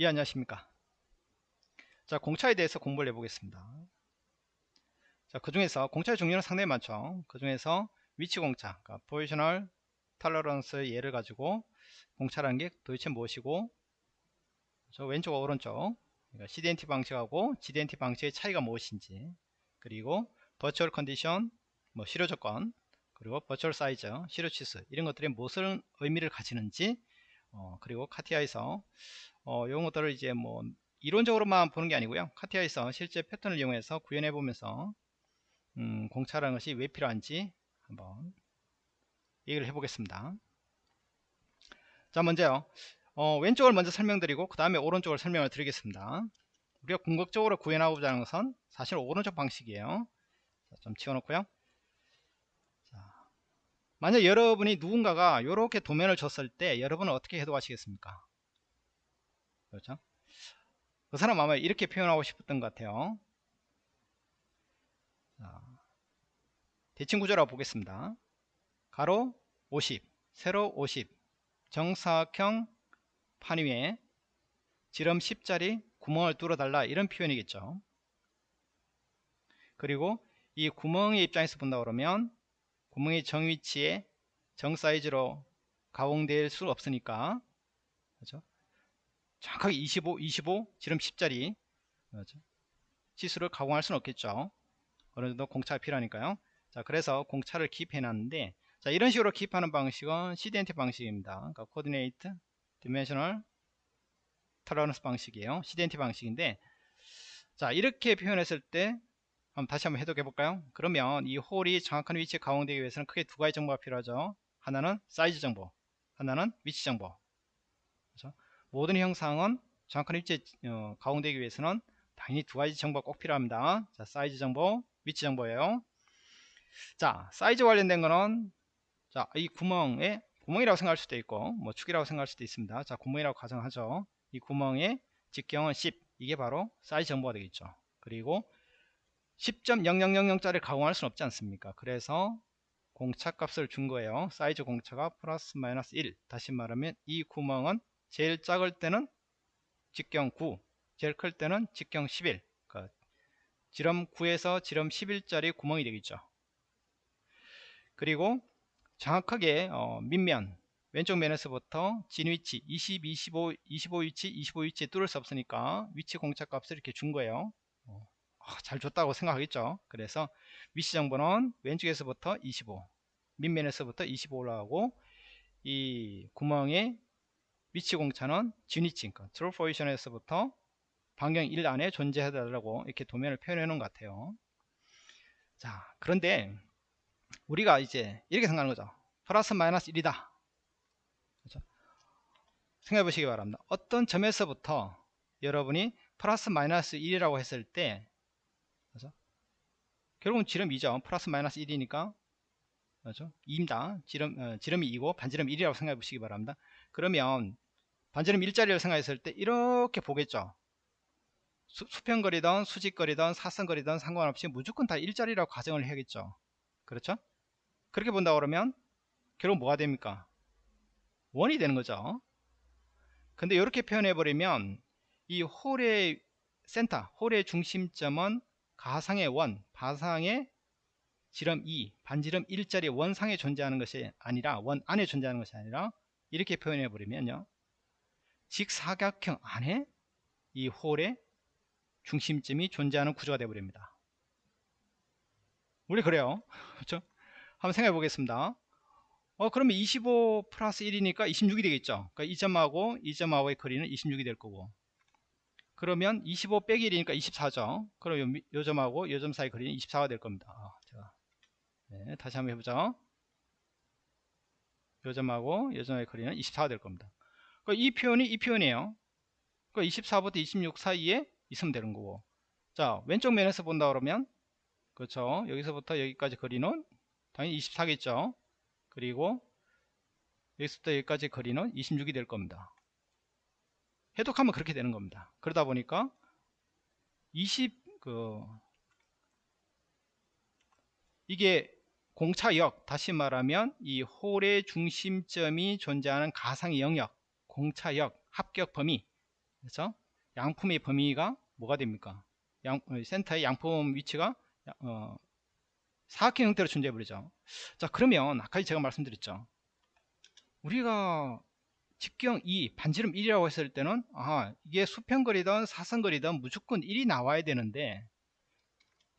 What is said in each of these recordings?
예 안녕하십니까? 자 공차에 대해서 공부를 해보겠습니다. 자그 중에서 공차의 종류는 상당히 많죠. 그 중에서 위치 공차 그러니까 positional tolerance 예를 가지고 공차라는 게 도대체 무엇이고 저 왼쪽과 오른쪽 그러니까 CD&T 방식하고 GD&T 방식의 차이가 무엇인지 그리고 virtual condition 뭐 실효 조건 그리고 virtual size 실효 치수 이런 것들이 무슨 의미를 가지는지 어, 그리고 카티아에서 어, 이런 것들을 이제 뭐 이론적으로만 보는 게 아니고요. 카티아에서 실제 패턴을 이용해서 구현해 보면서 음, 공차라는 것이 왜 필요한지 한번 얘기를 해보겠습니다. 자 먼저요. 어, 왼쪽을 먼저 설명드리고 그 다음에 오른쪽을 설명을 드리겠습니다. 우리가 궁극적으로 구현하고자 하는 것은 사실 오른쪽 방식이에요. 자, 좀 치워놓고요. 자, 만약 여러분이 누군가가 이렇게 도면을 줬을 때 여러분은 어떻게 해독하시겠습니까? 그렇죠? 그 사람 아마 이렇게 표현하고 싶었던 것 같아요. 자, 대칭 구조라고 보겠습니다. 가로 50 세로 50 정사각형 판 위에 지름 10짜리 구멍을 뚫어달라 이런 표현이겠죠. 그리고 이 구멍의 입장에서 본다 그러면 구멍의 정위치에 정사이즈로 가공될 수 없으니까. 그렇죠? 정확하게 25, 25, 지름 10짜리. 그렇죠? 치수를 가공할 수는 없겠죠. 어느 정도 공차가 필요하니까요. 자 그래서 공차를 기입해 놨는데 자 이런 식으로 기입하는 방식은 CD&T 방식입니다. 그러니까 coordinate dimensional tolerance 방식이에요. CD&T 방식인데 자 이렇게 표현했을 때 한번 다시 한번 해독해 볼까요? 그러면 이 홀이 정확한 위치에 가공되기 위해서는 크게 두 가지 정보가 필요하죠. 하나는 사이즈 정보 하나는 위치 정보. 그렇죠? 모든 형상은 정확한 위치에 어, 가공되기 위해서는 당연히 두 가지 정보가 꼭 필요합니다. 자 사이즈 정보 위치 정보예요. 자 사이즈 관련된 거는 자이 구멍에 구멍이라고 생각할 수도 있고 뭐 축이라고 생각할 수도 있습니다. 자 구멍이라고 가정하죠. 이 구멍의 직경은 10 이게 바로 사이즈 정보가 되겠죠. 그리고 10.0000짜리 가공할 수는 없지 않습니까? 그래서 공차 값을 준 거예요. 사이즈 공차가 플러스 마이너스 1 다시 말하면 이 구멍은 제일 작을 때는 직경 9 제일 클 때는 직경 11 그러니까 지름 9에서 지름 11짜리 구멍이 되겠죠. 그리고 정확하게 어, 밑면 왼쪽 면에서부터 진 위치 20, 25, 25 위치, 25 위치에 뚫을 수 없으니까 위치 공차 값을 이렇게 준 거예요. 어, 아, 잘 줬다고 생각하겠죠. 그래서 위치 정보는 왼쪽에서부터 25, 밑면에서부터 25 올라가고 이 구멍의 위치 공차는 그러니까 true position에서부터 반경 1 안에 존재해달라고 이렇게 도면을 표현해 놓은 것 같아요. 자, 그런데 우리가 이제 이렇게 생각하는 거죠. 플러스 마이너스 1이다. 그렇죠? 생각해 보시기 바랍니다. 어떤 점에서부터 여러분이 플러스 마이너스 1이라고 했을 때? 결국은 지름 2죠. 플러스 마이너스 1이니까 그렇죠? 2입니다. 지름, 어, 지름이 2고 반지름 1이라고 생각해 보시기 바랍니다. 그러면 반지름 1짜리를 생각했을 때 이렇게 보겠죠. 수, 수평거리든 수직거리든 사선거리든 상관없이 무조건 다 1짜리라고 가정을 해야겠죠. 그렇죠? 그렇게 본다 그러면 결국 뭐가 됩니까? 원이 되는 거죠. 근데 이렇게 표현해 버리면 이 홀의 센터, 홀의 중심점은 가상의 원, 바상의 지름 2, 반지름 1짜리 원상에 존재하는 것이 아니라 원 안에 존재하는 것이 아니라 이렇게 표현해 버리면요. 직사각형 안에 이 홀의 중심점이 존재하는 구조가 되어 버립니다. 우리 그래요. 그렇죠? 한번 생각해 보겠습니다. 어 그러면 25 플러스 1이니까 26이 되겠죠 그러니까 이 점하고 이 점하고의 거리는 26이 될 거고 그러면 25 빼기 1이니까 24죠. 그럼 요, 요 점하고 요 점 사이 거리는 24가 될 겁니다. 아, 네, 다시 한번 해보죠. 요 점하고 요 점의 거리는 24가 될 겁니다. 이 표현이 이 표현이에요. 그러니까 24부터 26 사이에 있으면 되는 거고. 자 왼쪽 면에서 본다 그러면 그렇죠? 여기서부터 여기까지 거리는 당연히 24겠죠? 그리고 여기서부터 여기까지 거리는 26이 될 겁니다. 해독하면 그렇게 되는 겁니다. 그러다 보니까 20, 그, 이게 공차역, 다시 말하면 이 홀의 중심점이 존재하는 가상의 영역, 공차역, 합격 범위, 그렇죠? 양품의 범위가 뭐가 됩니까? 양, 어, 센터의 양품 위치가 어, 사각형 형태로 존재해 버리죠. 자 그러면 아까 제가 말씀드렸죠. 우리가 직경 2, 반지름 1이라고 했을 때는 아 이게 수평거리든 사선거리든 무조건 1이 나와야 되는데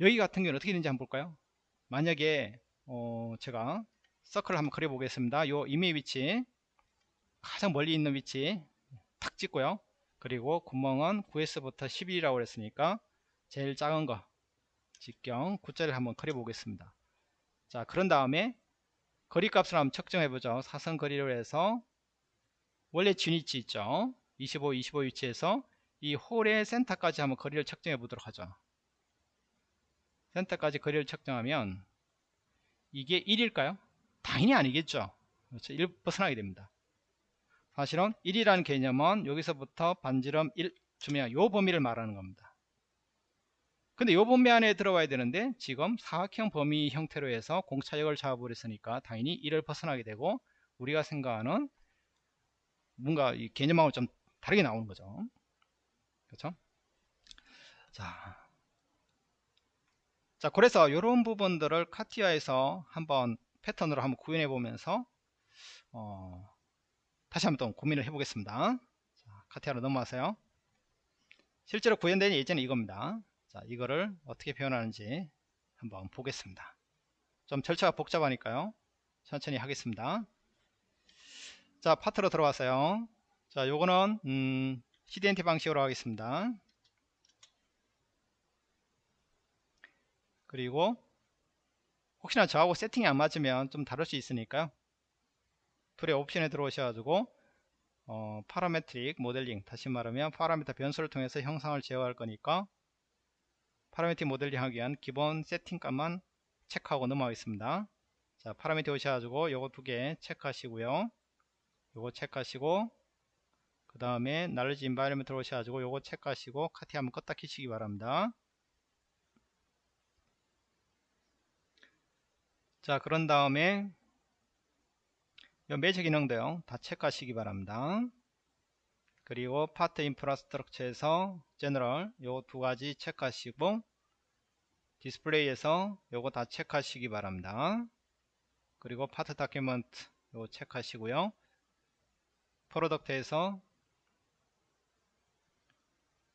여기 같은 경우는 어떻게 되는지 한번 볼까요? 만약에 어, 제가 서클을 한번 그려 보겠습니다. 요 임의 위치 가장 멀리 있는 위치 탁 찍고요. 그리고 구멍은 9S부터 11이라고 그랬으니까 제일 작은 거 직경 9자를 한번 그려 보겠습니다. 자 그런 다음에 거리 값을 한번 측정해 보죠. 사선 거리로 해서 원래 진위치 있죠. 25, 25 위치에서 이 홀의 센터까지 한번 거리를 측정해 보도록 하죠. 센터까지 거리를 측정하면 이게 1일까요? 당연히 아니겠죠. 그렇죠? 1 벗어나게 됩니다. 사실은 1이라는 개념은 여기서부터 반지름 1 주면 요 범위를 말하는 겁니다. 근데 요 범위 안에 들어와야 되는데 지금 사각형 범위 형태로 해서 공차역을 잡아버렸으니까 당연히 1을 벗어나게 되고 우리가 생각하는 뭔가 이 개념하고 좀 다르게 나오는 거죠. 그렇죠? 자, 자 그래서 이런 부분들을 카티아에서 한번 패턴으로 한번 구현해 보면서 어, 다시 한번 또 고민을 해 보겠습니다. 카티아로 넘어가세요. 실제로 구현된 예제는 이겁니다. 자, 이거를 어떻게 표현하는지 한번 보겠습니다. 좀 절차가 복잡하니까요. 천천히 하겠습니다. 자, 파트로 들어왔어요. 자, 요거는 음, CD&T 방식으로 하겠습니다. 그리고 혹시나 저하고 세팅이 안 맞으면 좀 다를 수 있으니까요. tool의 옵션에 들어오셔가지고 어, parametric modeling 다시 말하면 파라미터 변수를 통해서 형상을 제어할 거니까 파라미터 모델링 하기 위한 기본 세팅값만 체크하고 넘어가겠습니다. 자, 파라미터 오셔가지고 요거 두 개 체크하시고요. 요거 체크하시고 그 다음에 knowledge environment 오셔가지고 요거 체크하시고 카티아 한번 껐다 키시기 바랍니다. 자, 그런 다음에 요 매직 기능도요. 다 체크하시기 바랍니다. 그리고 part infrastructure에서 general 요두 가지 체크하시고 디스플레이에서 요거 다 체크하시기 바랍니다. 그리고 part document 요 체크하시고요. product에서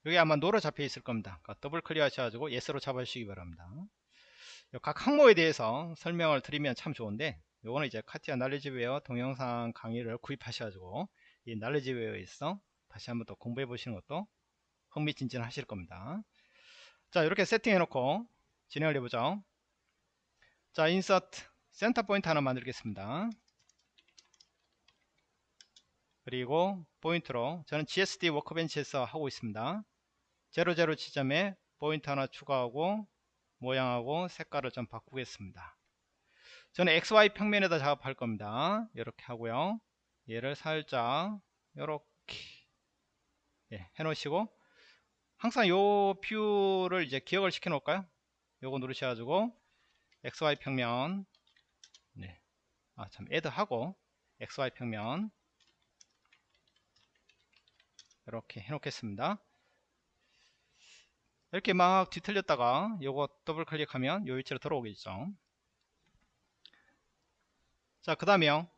여기 아마 노로 잡혀 있을 겁니다. 그러니까 더블 클릭 하셔가지고 예스로 잡아주시기 바랍니다. 각 항목에 대해서 설명을 드리면 참 좋은데 요거는 이제 카티아 날리지웨어 동영상 강의를 구입하셔가지고 이 날리지웨어에서 다시 한번 또 공부해 보시는 것도 흥미진진 하실 겁니다 자 이렇게 세팅해 놓고 진행을 해보죠 자 insert center point 하나 만들겠습니다 그리고 포인트로 저는 GSD workbench에서 하고 있습니다. 00 지점에 포인트 하나 추가하고 모양하고 색깔을 좀 바꾸겠습니다. 저는 XY 평면에다 작업할 겁니다. 이렇게 하고요. 얘를 살짝 이렇게 예, 해 놓으시고 항상 요 view를 이제 기억을 시켜 놓을까요? 요거 누르셔가지고 XY 평면 네. 아참 add 하고 XY 평면 이렇게 해 놓겠습니다. 이렇게 막 뒤틀렸다가 요거 더블 클릭하면 요 위치로 들어오겠죠. 자그 다음에요.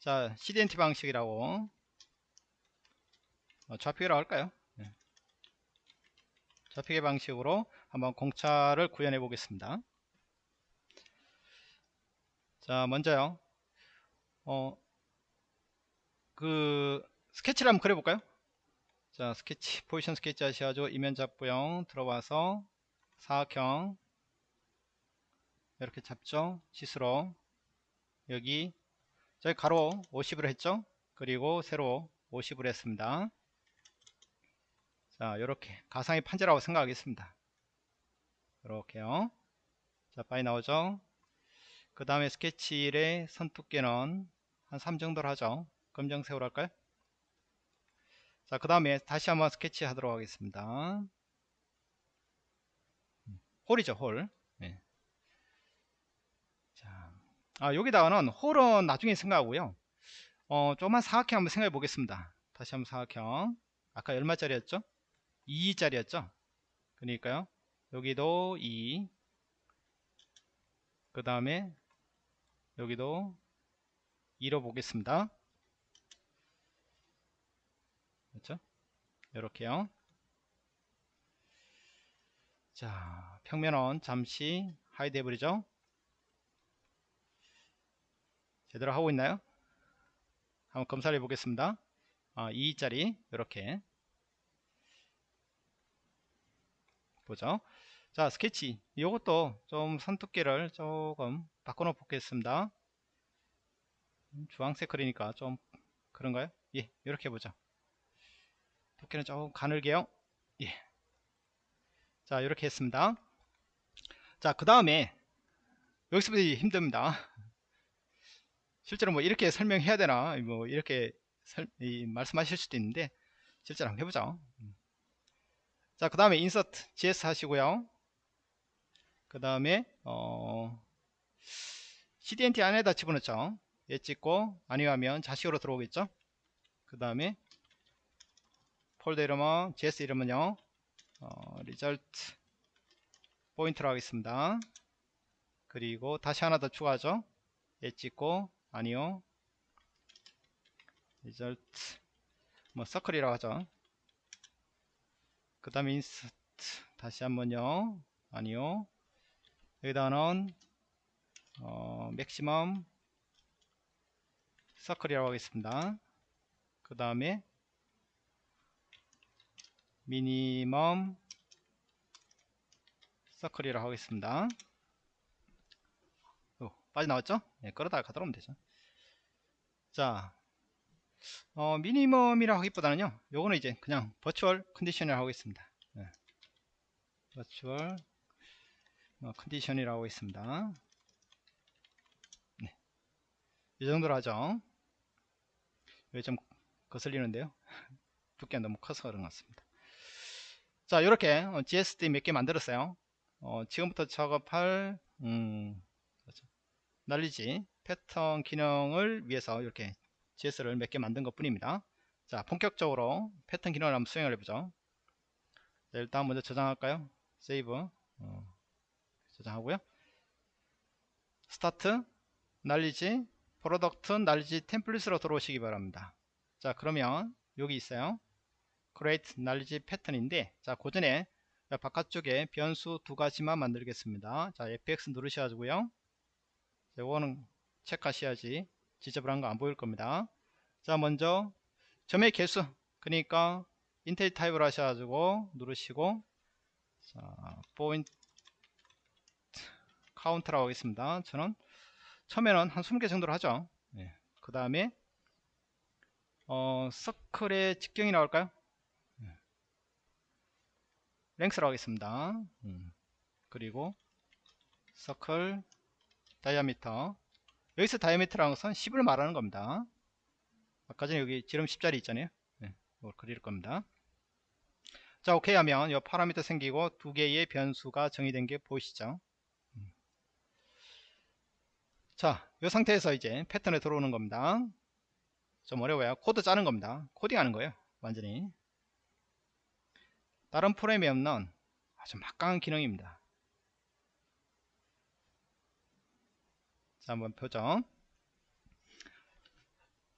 자 CDNT 방식이라고. 어, 좌표기라고 할까요? 네. 좌표기 방식으로 한번 공차를 구현해 보겠습니다. 자 먼저요. 어, 그 스케치를 한번 그려볼까요? 자 스케치 포지션 스케치 하셔가지고 이면 잡부형 들어와서 사각형 이렇게 잡죠? 시스로. 여기. 저희 가로 50으로 했죠? 그리고 세로 50으로 했습니다. 자 이렇게 가상의 판자라고 생각하겠습니다. 이렇게요. 자 빨리 나오죠? 그 다음에 스케치 1의 선 두께는 한 3 정도로 하죠 검정색으로 할까요 자, 그 다음에 다시 한번 스케치 하도록 하겠습니다. 홀이죠, 홀. 네. 자, 아, 여기다가는 홀은 나중에 생각하고요. 어, 조금만 사각형 한번 생각해 보겠습니다. 다시 한번 사각형 아까 얼마짜리였죠 2짜리였죠 그러니까요 여기도 2 그 다음에 여기도 2로 보겠습니다 그렇죠 이렇게요. 자 평면은 잠시 hide 해버리죠? 제대로 하고 있나요? 한번 검사를 해 보겠습니다. 아, 2짜리 이렇게. 보죠? 자 스케치. 이것도 좀 선두께를 조금 바꿔 놓 보겠습니다. 주황색 그리니까 좀 그런가요? 예 이렇게 보죠 두께는 조금 가늘게요. 예. 자 이렇게 했습니다. 자 그 다음에 여기서부터 힘듭니다. 실제로 뭐 이렇게 설명해야 되나? 뭐 이렇게 설, 말씀하실 수도 있는데 실제로 한번 해보죠. 자 그 다음에 인서트 GS 하시고요. 그 다음에 어, CDNT 안에다 집어넣죠. 얘 찍고 아니면 자식으로 들어오겠죠? 그 다음에 폴더 이름은 GS 이름은요 어, result 포인트로 하겠습니다. 그리고 다시 하나 더 추가하죠. 얘 찍고 아니요. result 뭐 서클이라고 하죠. 그 다음에 insert 다시 한번요. 아니요. 여기다는 어, maximum circle이라고 하겠습니다. 그 다음에 minimum circle이라고 하겠습니다. 오, 빠져나왔죠? 네, 끌어다가 가도록 하면 되죠. 자 어, minimum이라고 하기보다는요 요거는 이제 그냥 virtual condition이라고 하겠습니다. 네. 버추얼 어, 컨디션이라고 하겠습니다. 네. 이 정도로 하죠. 여기 좀 거슬리는데요. 두께가 너무 커서 그런 것 같습니다 자 이렇게 어, GSD 몇 개 만들었어요. 어, 지금부터 작업할 음, 그렇죠. 날리지 패턴 기능을 위해서 이렇게 GS를 몇 개 만든 것 뿐입니다. 자 본격적으로 패턴 기능을 한번 수행을 해보죠. 자, 일단 먼저 저장할까요? save 어, 저장하고요. start knowledge product knowledge template으로 들어오시기 바랍니다. 자 그러면 여기 있어요 create 날리지 패턴인데 자 그전에 바깥쪽에 변수 두 가지만 만들겠습니다. 자 fx 누르셔가지고요. 이거는 체크하셔야지 지저분한 거 안 보일 겁니다. 자 먼저 점의 개수 그러니까 integer 타입을 하셔가지고 누르시고 자 point count라고 하겠습니다. 저는 처음에는 한 20개 정도로 하죠. 네. 그 다음에 어, circle의 직경이 나올까요? 네. length라고 하겠습니다. 음. 그리고 circle diameter 여기서 diameter라는 것은 10을 말하는 겁니다. 아까 전에 여기 지름 10짜리 있잖아요. 네, 이걸 그릴 겁니다. 자 오케이 하면 이 파라미터 생기고 두 개의 변수가 정의된 게 보이시죠? 음. 자이 상태에서 이제 패턴에 들어오는 겁니다. 좀 어려워요. 코드 짜는 겁니다. 코딩 하는 거예요 완전히 다른 프로그램에 없는 아주 막강한 기능입니다. 자 한번 보죠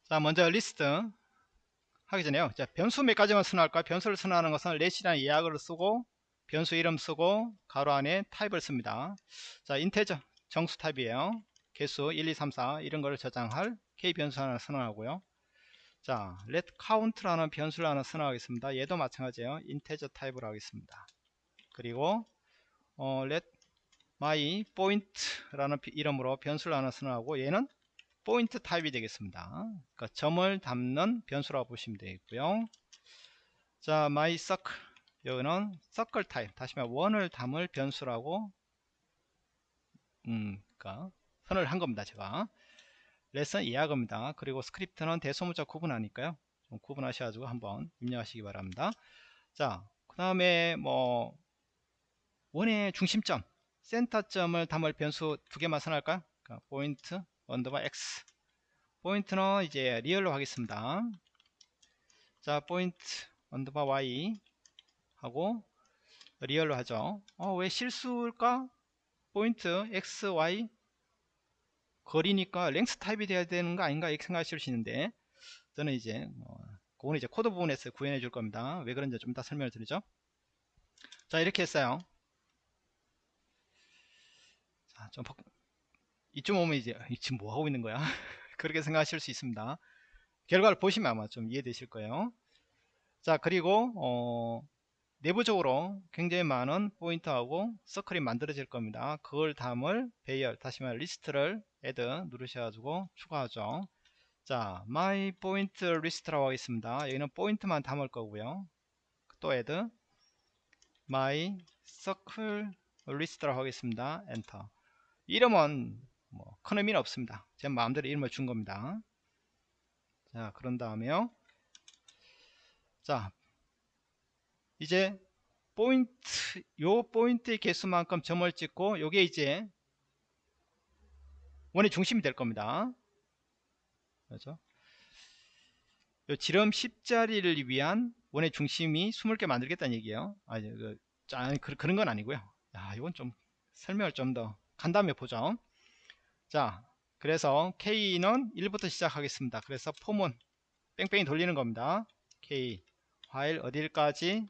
자 먼저 리스트 하기 전에요. 자 변수 몇 가지만 선언할까 변수를 선언하는 것은 let이라는 예약어를 쓰고 변수 이름 쓰고 괄호 안에 타입을 씁니다. 자 integer 정수 타입이에요. 개수 1 2 3 4 이런 거를 저장할 k 변수 하나 선언하고요 자 let count라는 변수를 하나 선언하겠습니다 얘도 마찬가지예요 integer 타입으로 하겠습니다 그리고 어, let my point라는 이름으로 변수를 하나 선언하고 얘는 포인트 타입이 되겠습니다. 그러니까 점을 담는 변수라고 보시면 되겠고요. 자, my circle 여기는 circle 타입 다시 말해 원을 담을 변수라고 음, 그러니까 선언 한 겁니다. 제가 let은 예약어입니다. 그리고 스크립트는 대소문자 구분하니까요. 좀 구분하셔가지고 한번 입력하시기 바랍니다. 자, 그 다음에 뭐 원의 중심점 센터점을 담을 변수 두 개만 선언할까요? 그러니까 포인트 언더바 x 포인트는 이제 리얼로 하겠습니다 자 포인트 언더바 y 하고 리얼로 하죠 어, 왜 실수일까 point x y 거리니까 length 타입이 돼야 되는 거 아닌가 이렇게 생각하실 수 있는데 저는 이제 어, 그거는 이제 코드 부분에서 구현해 줄 겁니다. 왜 그런지 좀 이따 설명을 드리죠. 자 이렇게 했어요. 자, 좀 이쯤 오면 이제 지금 뭐 하고 있는 거야? 그렇게 생각하실 수 있습니다. 결과를 보시면 아마 좀 이해되실 거예요. 자 그리고 어, 내부적으로 굉장히 많은 포인트하고 circle이 만들어질 겁니다. 그걸 담을 배열 다시 말해 리스트를 add 누르셔가지고 추가하죠. 자 my point list라고 하겠습니다. 여기는 포인트만 담을 거고요. 또 add my circle list라고 하겠습니다. 엔터 이름은 뭐 큰 의미는 없습니다. 제 마음대로 이름을 준 겁니다. 자 그런 다음에요. 자 이제 포인트 요 포인트의 개수만큼 점을 찍고 요게 이제 원의 중심이 될 겁니다. 그렇죠? 요 지름 10자리를 위한 원의 중심이 20개 만들겠다는 얘기예요. 아니 그, 아니 그, 그런 건 아니고요. 야 이건 좀 설명을 좀 더간 다음에 보죠. 자 그래서 K는 1부터 시작하겠습니다. 그래서 폼은 뺑뺑이 돌리는 겁니다. K 화일 어딜까지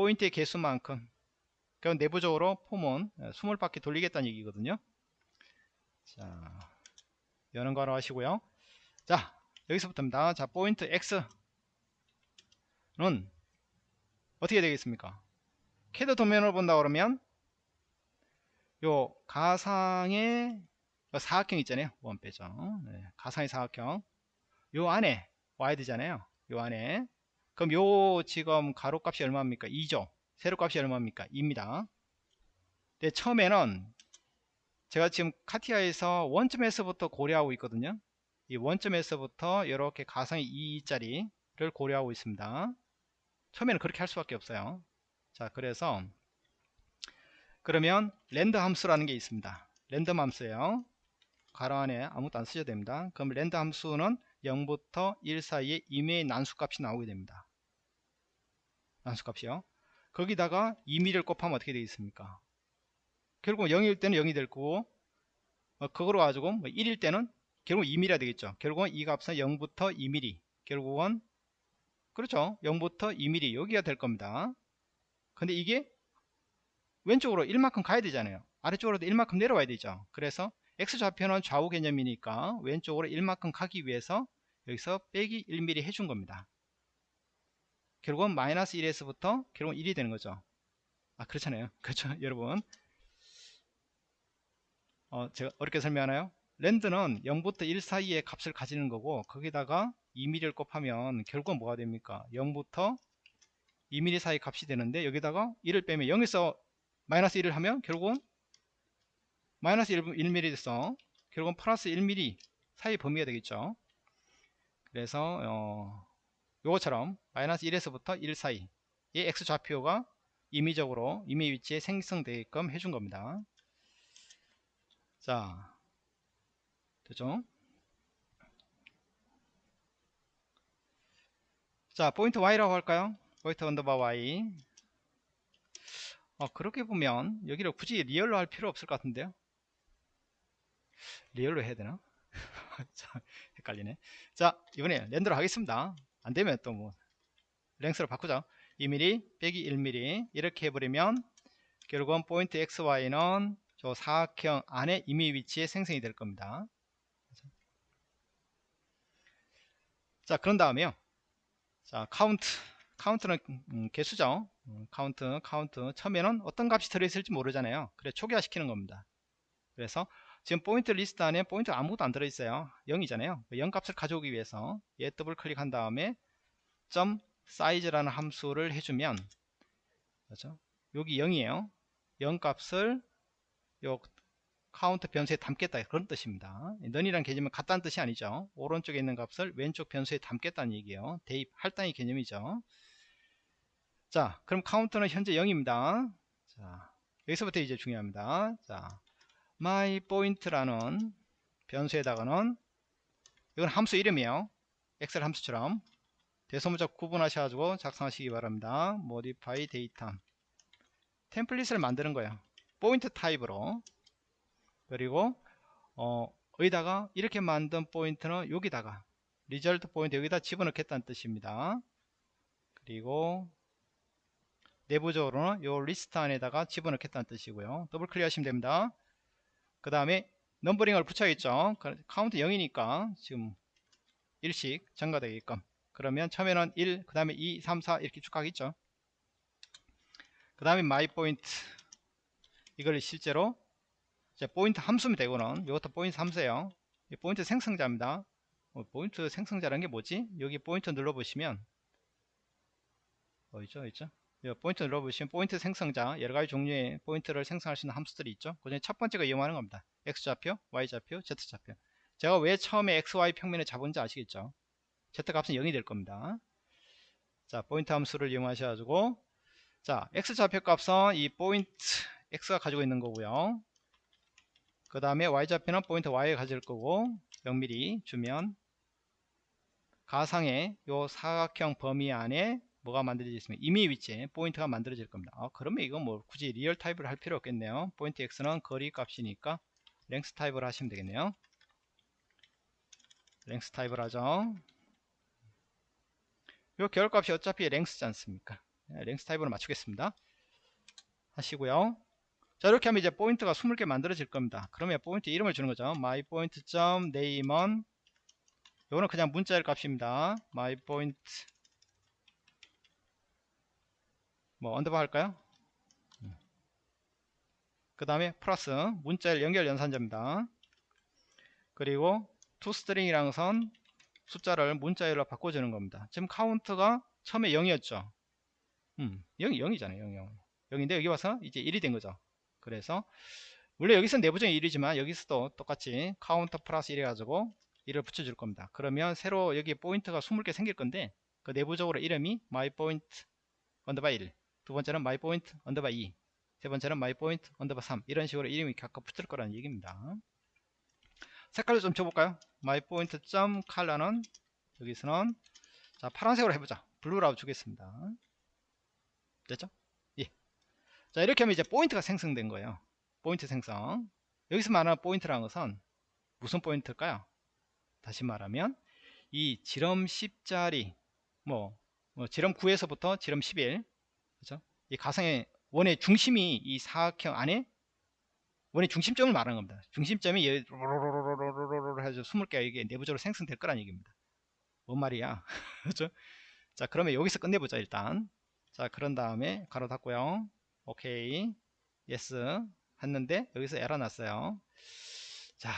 포인트의 개수만큼 그럼 내부적으로 for문은 20바퀴 돌리겠다는 얘기거든요. 자 여는 괄호 하시고요. 자 여기서부터입니다. 자 point X는 어떻게 되겠습니까? 캐드 도면을 본다 그러면 요 가상의 사각형 있잖아요. 원 빼죠. 네, 가상의 사각형. 요 안에 와야 되잖아요. 요 안에 그럼 요 지금 가로값이 얼마입니까? 2죠 세로값이 얼마입니까? 2입니다. 근 처음에는 제가 지금 카티아에서 원점에서부터 고려하고 있거든요. 이 원점에서부터 이렇게 가상의 2짜리를 고려하고 있습니다. 처음에는 그렇게 할 수밖에 없어요. 자 그래서 그러면 rand 함수라는 게 있습니다. 랜덤 함수예요. 괄호 안에 아무것도 안 쓰셔도 됩니다. 그럼 rand 함수는 0부터 1 사이에 임의의 난수값이 나오게 됩니다 난수값이요 거기다가 2미를 곱하면 어떻게 되겠습니까? 결국 0일 때는 0이 될 거고 어, 그거로 가지고 뭐 1일 때는 결국 2mm가 되겠죠. 결국은 이 값은 0부터 2mm 결국은 그렇죠. 0부터 2mm 여기가 될 겁니다. 근데 이게 왼쪽으로 1만큼 가야 되잖아요. 아래쪽으로도 1만큼 내려와야 되죠. 그래서 x좌표는 좌우 개념이니까 왼쪽으로 1만큼 가기 위해서 여기서 빼기 1mm 해준 겁니다 결국은 마이너스 1에서부터 결국은 1이 되는 거죠. 아 그렇잖아요. 그렇죠 여러분. 어, 제가 어렵게 설명하나요? 랜드는 0부터 1 사이의 값을 가지는 거고 거기다가 2mm를 곱하면 결국은 뭐가 됩니까? 0부터 2mm 사이 값이 되는데 여기다가 1을 빼면 0에서 마이너스 1을 하면 결국은 마이너스 1, 1mm 돼서 결국은 플러스 1mm 사이 범위가 되겠죠. 그래서 어, 요것처럼 마이너스 1에서부터 1 사이의 x좌표가 임의적으로 임의 위치에 생성되게끔 해준 겁니다. 자 되죠? 자 포인트 y라고 할까요? 포인트 underbar y. 어, 그렇게 보면 여기를 굳이 real로 할 필요 없을 것 같은데요? real로 해야 되나? 자, 헷갈리네. 자 이번에 length로 하겠습니다 안되면 또 뭐 length로 바꾸죠. 2mm 빼기 1mm 이렇게 해버리면 결국은 포인트 XY는 저 사각형 안에 임의 위치에 생성이 될 겁니다. 자 그런 다음에요. 자 카운트. 카운트는 음, 개수죠. 음, 카운트 카운트. 처음에는 어떤 값이 들어있을지 모르잖아요. 그래 초기화 시키는 겁니다. 그래서 지금 포인트 리스트 안에 포인트 아무것도 안 들어있어요. 0이잖아요. 0 값을 가져오기 위해서 얘 더블 클릭한 다음에 점 사이즈라는 함수를 해주면 그렇죠? 여기 0이에요. 0 값을 요 카운트 변수에 담겠다. 그런 뜻입니다. 는이란 개념은 같다는 뜻이 아니죠. 오른쪽에 있는 값을 왼쪽 변수에 담겠다는 얘기예요. 대입 할당의 개념이죠. 자 그럼 카운트는 현재 0입니다. 자 여기서부터 이제 중요합니다. 자 my point라는 변수에다가는 이건 함수 이름이에요 엑셀 함수처럼 대소문자 구분하셔가지고 작성하시기 바랍니다. modify data 템플릿을 만드는 거예요. 포인트 타입으로 그리고 어, 여기다가 이렇게 만든 포인트는 여기다가 result point 여기다 집어넣겠다는 뜻입니다. 그리고 내부적으로는 요 리스트 안에다가 집어넣겠다는 뜻이고요. 더블 클릭 하시면 됩니다. 그 다음에 numbering을 붙여야겠죠. 카운트 0이니까 지금 1씩 증가되게끔 그러면 처음에는 1, 그 다음에 2, 3, 4 이렇게 쭉 가겠죠. 그 다음에 my point 이걸 실제로 이제 포인트 함수면 되고는 이것도 포인트 함수예요. 포인트 생성자입니다. 어, 포인트 생성자라는 게 뭐지? 여기 포인트 눌러보시면 어 있죠 있죠 포인트 눌러보시면 포인트 생성자 여러가지 종류의 포인트를 생성할 수 있는 함수들이 있죠. 그 중에 첫 번째가 이용하는 겁니다. x좌표 y좌표 z좌표. 제가 왜 처음에 xy 평면을 잡은지 아시겠죠? z값은 0이 될 겁니다. 자 포인트 함수를 이용하셔가지고 자 x좌표 값은 이 포인트 x가 가지고 있는 거고요. 그 다음에 y좌표는 포인트 y가 가질 거고 0mm 주면 가상의 요 사각형 범위 안에 뭐가 만들어져 있으면 임의 위치에 포인트가 만들어질 겁니다. 아, 그러면 이거 뭐 굳이 real 타입을 할 필요 없겠네요. 포인트 x는 거리 값이니까 length 타입을 하시면 되겠네요. length 타입을 하죠. 요 결과값이 어차피 length지 않습니까? 네, length 타입으로 맞추겠습니다. 하시고요. 자 이렇게 하면 이제 포인트가 20개 만들어질 겁니다. 그러면 포인트 이름을 주는 거죠. my point name은 요거는 그냥 문자열 값입니다. my point 뭐 underbar 할까요? 그 다음에 플러스 문자열 연결 연산자입니다. 그리고 toString이랑 선 숫자를 문자열로 바꿔주는 겁니다. 지금 카운트가 처음에 0이었죠. 음, 0이 0이잖아요. 0, 0. 0인데 여기 와서 이제 1이 된 거죠. 그래서 원래 여기서 내부적인 1이지만 여기서도 똑같이 카운터 플러스 1 해가지고 1을 붙여줄 겁니다. 그러면 새로 여기 포인트가 20개 생길 건데 그 내부적으로 이름이 myPoint underbar 1, 두 번째는 myPoint underbar 2, 세 번째는 myPoint underbar 3 이런 식으로 이름이 각각 붙을 거라는 얘기입니다. 색깔도 좀 줘볼까요? myPoint 점 컬러는 여기서는 자 파란색으로 해보자. 블루라고 주겠습니다. 됐죠? 예. 자 이렇게 하면 이제 포인트가 생성된 거예요. 포인트 생성. 여기서 말하는 포인트라는 것은 무슨 포인트일까요? 다시 말하면 이 지름 10짜리 뭐, 뭐 지름 9에서부터 지름 11 그죠? 이 가상의 원의 중심이 이 사각형 안에 원의 중심점을 말하는 겁니다. 중심점이 로로로로로로로 해서 20개가 이게 내부적으로 생성될 거란 얘기입니다. 뭔 말이야? 그죠? 자, 그러면 여기서 끝내보자, 일단. 자, 그런 다음에 가로 닫고요. 오케이. Yes. 했는데, 여기서 에러 났어요. 자,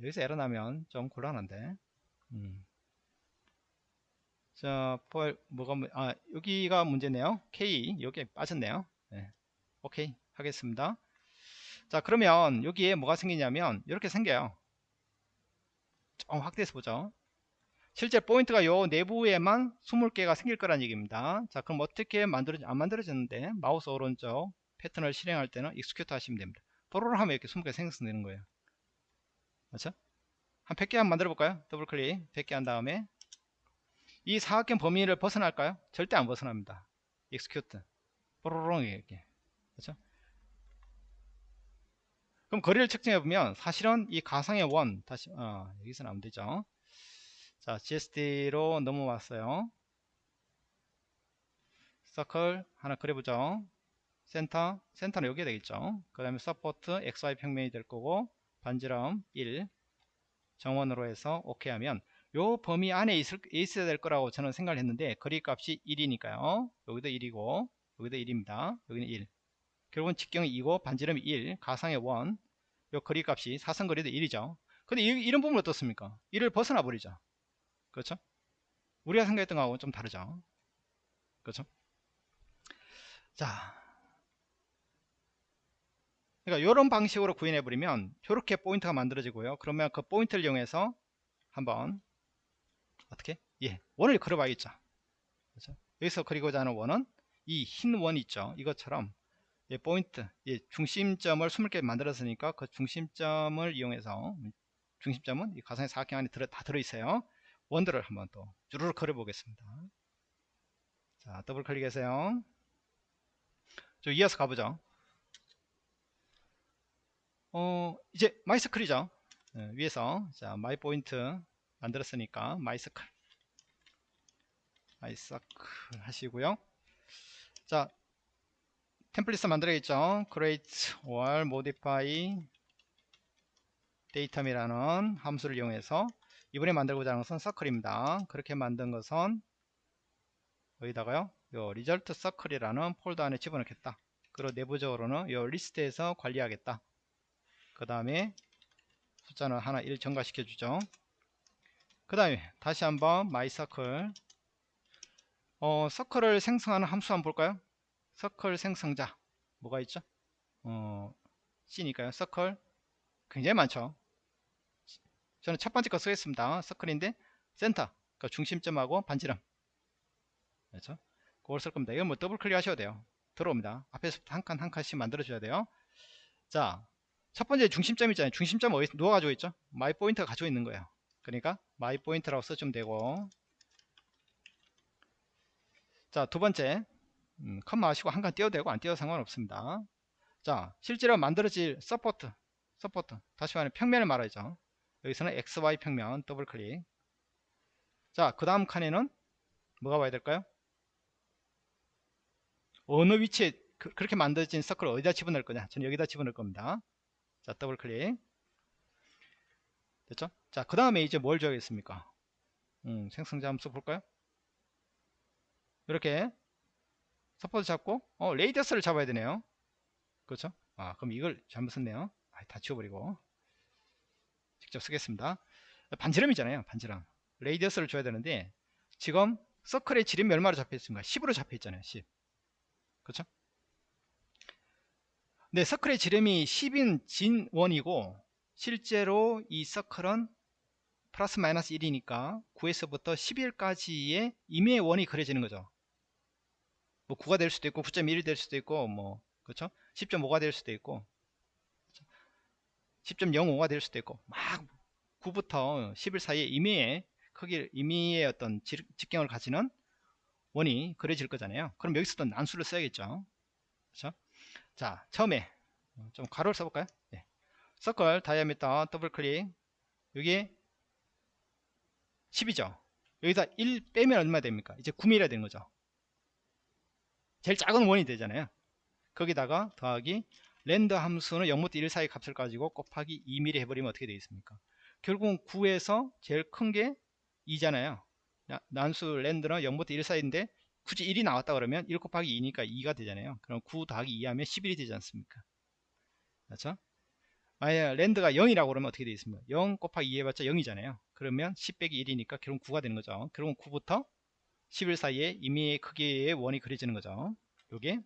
여기서 에러 나면 좀 곤란한데 음. 자, for 뭐가 아 여기가 문제네요. K 여기에 빠졌네요. 네. 오케이 하겠습니다. 자 그러면 여기에 뭐가 생기냐면 이렇게 생겨요. 좀 확대해서 보죠. 실제 포인트가 요 내부에만 20개가 생길 거란 얘기입니다. 자 그럼 어떻게 만들어지 안 만들어졌는데 마우스 오른쪽 패턴을 실행할 때는 execute 하시면 됩니다. 뽀로롱 하면 이렇게 20개 생성되는 거예요. 그렇죠? 한 100개 한번 만들어 볼까요? 더블 클릭 100개 한 다음에 이 사각형 범위를 벗어날까요? 절대 안 벗어납니다. execute 뽀로롱 이렇게 그렇죠? 그럼 거리를 측정해 보면 사실은 이 가상의 원 다시 어, 여기서 나오면 되죠. 자 GSD로 넘어왔어요. 서클 하나 그려보죠. 센터 센터는 여기에 되겠죠. 그 다음에 서포트 XY 평면이 될 거고 반지름 1 정원으로 해서 오케이 하면 요 범위 안에 있을, 있어야 될 거라고 저는 생각을 했는데 거리 값이 1이니까요. 여기도 1이고 여기도 1입니다. 여기는 1 결국은 직경이 2고 반지름이 1 가상의 원. 요 거리 값이 사선 거리도 1이죠. 근데 이, 이런 부분 어떻습니까? 1을 벗어나 버리죠. 그렇죠? 우리가 생각했던 거하고 좀 다르죠. 그렇죠? 자. 그러니까 이런 방식으로 구현해 버리면 이렇게 포인트가 만들어지고요. 그러면 그 포인트를 이용해서 한번 어떻게? 예 원을 그려봐야겠죠. 그렇죠? 여기서 그리고자 하는 원은 이 흰 원 있죠. 이것처럼 예, 포인트 예, 중심점을 20개 만들었으니까 그 중심점을 이용해서 중심점은 이 가상의 사각형 안에 들어, 다 들어있어요. 원들을 한번 또 주르륵 그려 보겠습니다. 자 더블 클릭해서요. 좀 이어서 가보죠. 어 이제 mycircle이죠. 예, 위에서. 자 my point 만들었으니까 mycircle. mycircle 하시고요. 자 템플릿 만들어야겠죠? Create or modify datum이라는 함수를 이용해서 이번에 만들고자 하는 것은 circle입니다. 그렇게 만든 것은 여기다가요 요 result circle이라는 폴더 안에 집어넣겠다. 그리고 내부적으로는 요 리스트에서 관리하겠다. 그 다음에 숫자는 하나 1 증가시켜 주죠 그 다음에 다시 한번 circle 어, circle을 생성하는 함수 한번 볼까요? 서클 생성자. 뭐가 있죠? 어, C니까요. circle. 굉장히 많죠? 저는 첫 번째 거 쓰겠습니다. circle인데 센터. 그 중심점하고 반지름. 그렇죠? 그걸 쓸 겁니다. 이건 뭐 더블 클릭 하셔도 돼요. 들어옵니다. 앞에서부터 한 칸 한 칸씩 만들어 줘야 돼요. 자 첫 번째 중심점 있잖아요. 중심점 어디 누가 가지고 있죠? my point가 가지고 있는 거예요 그러니까 my point라고 써주면 되고. 자 두 번째. 음, 컴마 하시고 한 칸 띄워도 되고 안 띄워도 상관없습니다. 자 실제로 만들어질 support support. 다시 말해 평면을 말하죠. 여기서는 XY 평면 더블 클릭. 자 그 다음 칸에는 뭐가 와야 될까요? 어느 위치에 그, 렇게 만들어진 circle을 어디다 집어넣을 거냐? 저는 여기다 집어넣을 겁니다. 자 더블 클릭 됐죠? 자 그 다음에 이제 뭘 줘야겠습니까? 음, 생성자 함수 볼까요? 이렇게 support 잡고 어 radius를 잡아야 되네요. 그렇죠? 아 그럼 이걸 잘못 썼네요. 아, 다 지워버리고. 직접 쓰겠습니다. 반지름이잖아요 반지름. 레이더스를 줘야 되는데 지금 서클의 지름이 얼마로 잡혀 있습니까 10으로 잡혀 있잖아요 10 그렇죠? 네 서클의 지름이 10인 진원이고 실제로 이 서클은 플러스 마이너스 1이니까 9에서부터 11까지의 임의의 원이 그려지는 거죠. 뭐 9가 될 수도 있고 9.1이 될 수도 있고 뭐 그렇죠? 10.5가 될 수도 있고 10.05가 될 수도 있고 막 9부터 11 사이에 임의의 크기 임의의 어떤 직경을 가지는 원이 그려질 거잖아요. 그럼 여기서도 난수를 써야겠죠. 그렇죠? 자 처음에 좀 가로를 써볼까요? 네. circle diameter 더블 클릭. 여기 10이죠. 여기다 1 빼면 얼마 됩니까? 이제 9mm가 되는 거죠. 제일 작은 원이 되잖아요. 거기다가 더하기 랜드 함수는 0부터 1 사이 값을 가지고 곱하기 2mm 해버리면 어떻게 되겠습니까? 결국은 9에서 제일 큰 게 2잖아요. 난수 랜드는 0부터 1 사이인데 굳이 1이 나왔다 그러면 1 곱하기 2니까 2가 되잖아요. 그럼 9 더하기 2 하면 11이 되지 않습니까? 그렇죠 만약 랜드가 0이라고 그러면 어떻게 되겠습니까 0 곱하기 2 해봤자 0이잖아요 그러면 10 빼기 1이니까 결국 9가 되는 거죠 결국은 9부터 11 사이에 임의의 크기의 원이 그려지는 거죠. 요게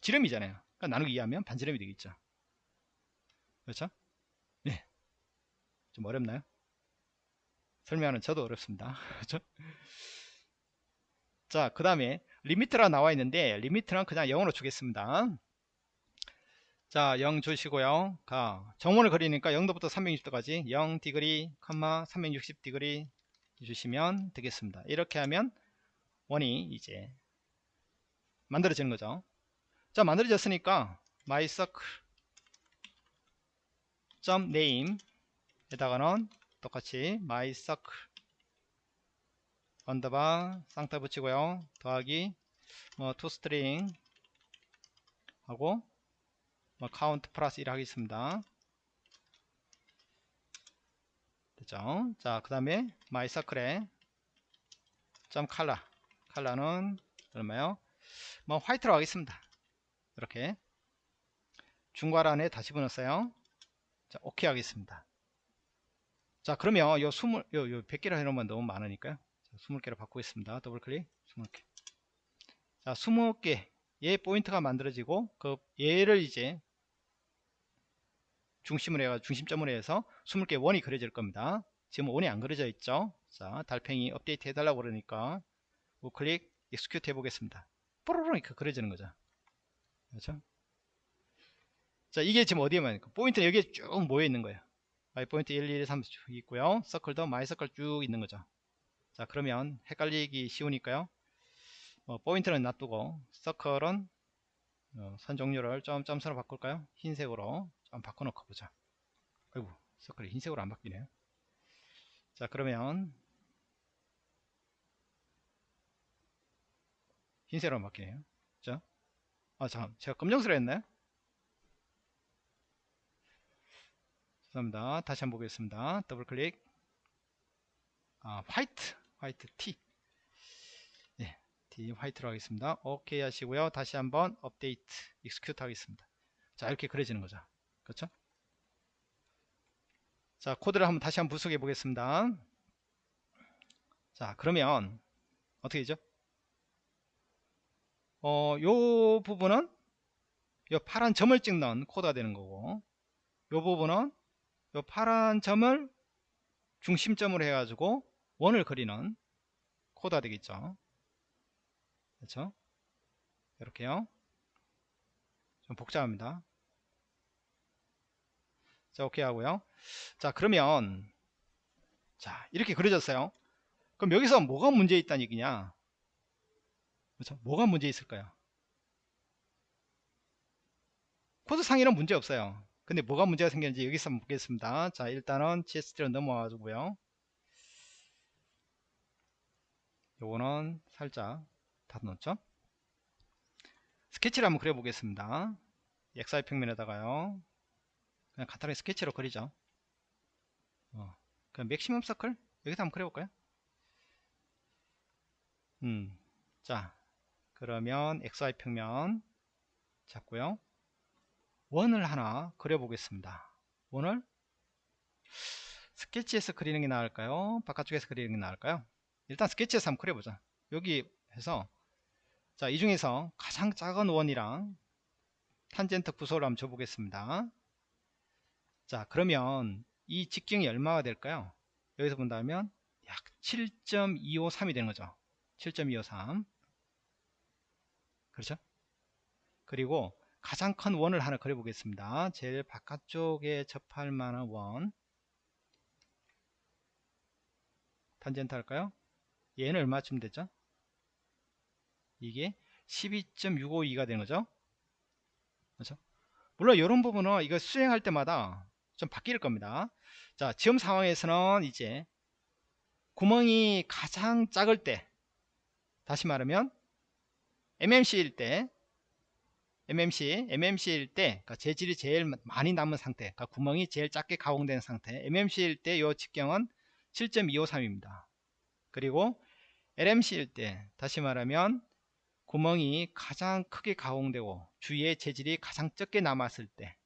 지름이잖아요. 그러니까 나누기 2하면 반지름이 되겠죠. 그렇죠? 네. 좀 어렵나요? 설명하는 저도 어렵습니다. 그렇죠? 자, 그 다음에 limit라 나와 있는데 limit는 그냥 0으로 주겠습니다. 자, 0 주시고요. 가 정원을 그리니까 0도부터 360도까지 0 degree, 360 degree 주시면 되겠습니다. 이렇게 하면 원이 이제 만들어지는 거죠. 자 만들어졌으니까 mycircle name 에다가는 똑같이 mycircle 언더바 쌍따 붙이고요. 더하기 뭐 toString 하고 뭐 count 플러스 1 하겠습니다. 됐죠? 자, 그 다음에 mycircle에 점 color 칼라는 얼마요? 뭐 화이트로 하겠습니다. 이렇게 중괄 안에 다시 집어넣었어요. 자, 오케이 하겠습니다. 자, 그러면 요 20, 요, 요 100개로 해놓으면 너무 많으니까요. 자, 20개로 바꾸겠습니다. 더블 클릭 20개. 자, 20개. 얘 포인트가 만들어지고, 그, 얘를 이제 중심으로 해가 중심점으로 해서 20개 원이 그려질 겁니다. 지금 원이 안 그려져 있죠. 자, 달팽이 업데이트 해달라고 그러니까 우클릭 execute 해보겠습니다. 뽀로로 이렇게 그려지는 거죠. 그렇죠? 자, 이게 지금 어디에 많이 포인트는 여기에 쭉 모여 있는 거예요. my point 1, 2, 3 쭉 있고요. circle도 my circle 쭉 있는 거죠. 자, 그러면 헷갈리기 쉬우니까요. 어, 포인트는 놔두고 circle은 어, 선 종류를 좀 점수로 바꿀까요? 흰색으로 좀 바꿔놓고 보자. 아이고 서클이 흰색으로 안 바뀌네요. 자 그러면 흰색으로 바뀌네요. 자, 아 잠깐 제가 검정색으로 했나요? 죄송합니다. 다시 한번 보겠습니다. 더블 클릭. 아 화이트 화이트 T 예, T 화이트로 하겠습니다. 오케이 하시고요. 다시 한번 업데이트 execute 하겠습니다. 자 이렇게 그려지는 거죠. 그렇죠? 자 코드를 한번 다시 한번 분석해 보겠습니다. 자 그러면 어떻게 되죠? 어, 요 부분은 요 파란 점을 찍는 코드가 되는 거고 요 부분은 요 파란 점을 중심점으로 해가지고 원을 그리는 코드가 되겠죠. 그렇죠? 이렇게요. 좀 복잡합니다. 자, 오케이 하고요. 자, 그러면 자, 이렇게 그려졌어요. 그럼 여기서 뭐가 문제 있다는 얘기냐? 그렇죠? 뭐가 문제 있을까요? 코드 상에는 문제 없어요. 근데 뭐가 문제가 생겼는지 여기서 한번 보겠습니다. 자, 일단은 GST로 넘어와 가지고요. 요거는 살짝 닫아놓죠. 스케치를 한번 그려보겠습니다. XY 평면에다가요. 그냥 간단하게 스케치로 그리죠. 어, 그냥 맥시멈 서클 여기서 한번 그려볼까요? 음, 자, 그러면 XY 평면 잡고요. 원을 하나 그려보겠습니다. 원을 스케치에서 그리는 게 나을까요? 바깥쪽에서 그리는 게 나을까요? 일단 스케치에서 한번 그려보자. 여기 해서 자, 이 중에서 가장 작은 원이랑 탄젠트 구소를 한번 줘보겠습니다. 자, 그러면 이 직경이 얼마가 될까요? 여기서 본다면 약 7.253이 되는 거죠. 7.253 그렇죠? 그리고 가장 큰 원을 하나 그려보겠습니다. 제일 바깥쪽에 접할 만한 원 탄젠트 할까요? 얘는 얼마쯤 되죠? 이게 12.652가 되는 거죠. 그렇죠? 물론 이런 부분은 이거 수행할 때마다 좀 바뀔 겁니다. 자, 지금 상황에서는 이제 구멍이 가장 작을 때 다시 말하면 MMC일 때 MMC, MMC일 때 그러니까 재질이 제일 많이 남은 상태 그러니까 구멍이 제일 작게 가공된 상태 MMC일 때 이 직경은 7.253입니다. 그리고 LMC일 때 다시 말하면 구멍이 가장 크게 가공되고 주위에 재질이 가장 적게 남았을 때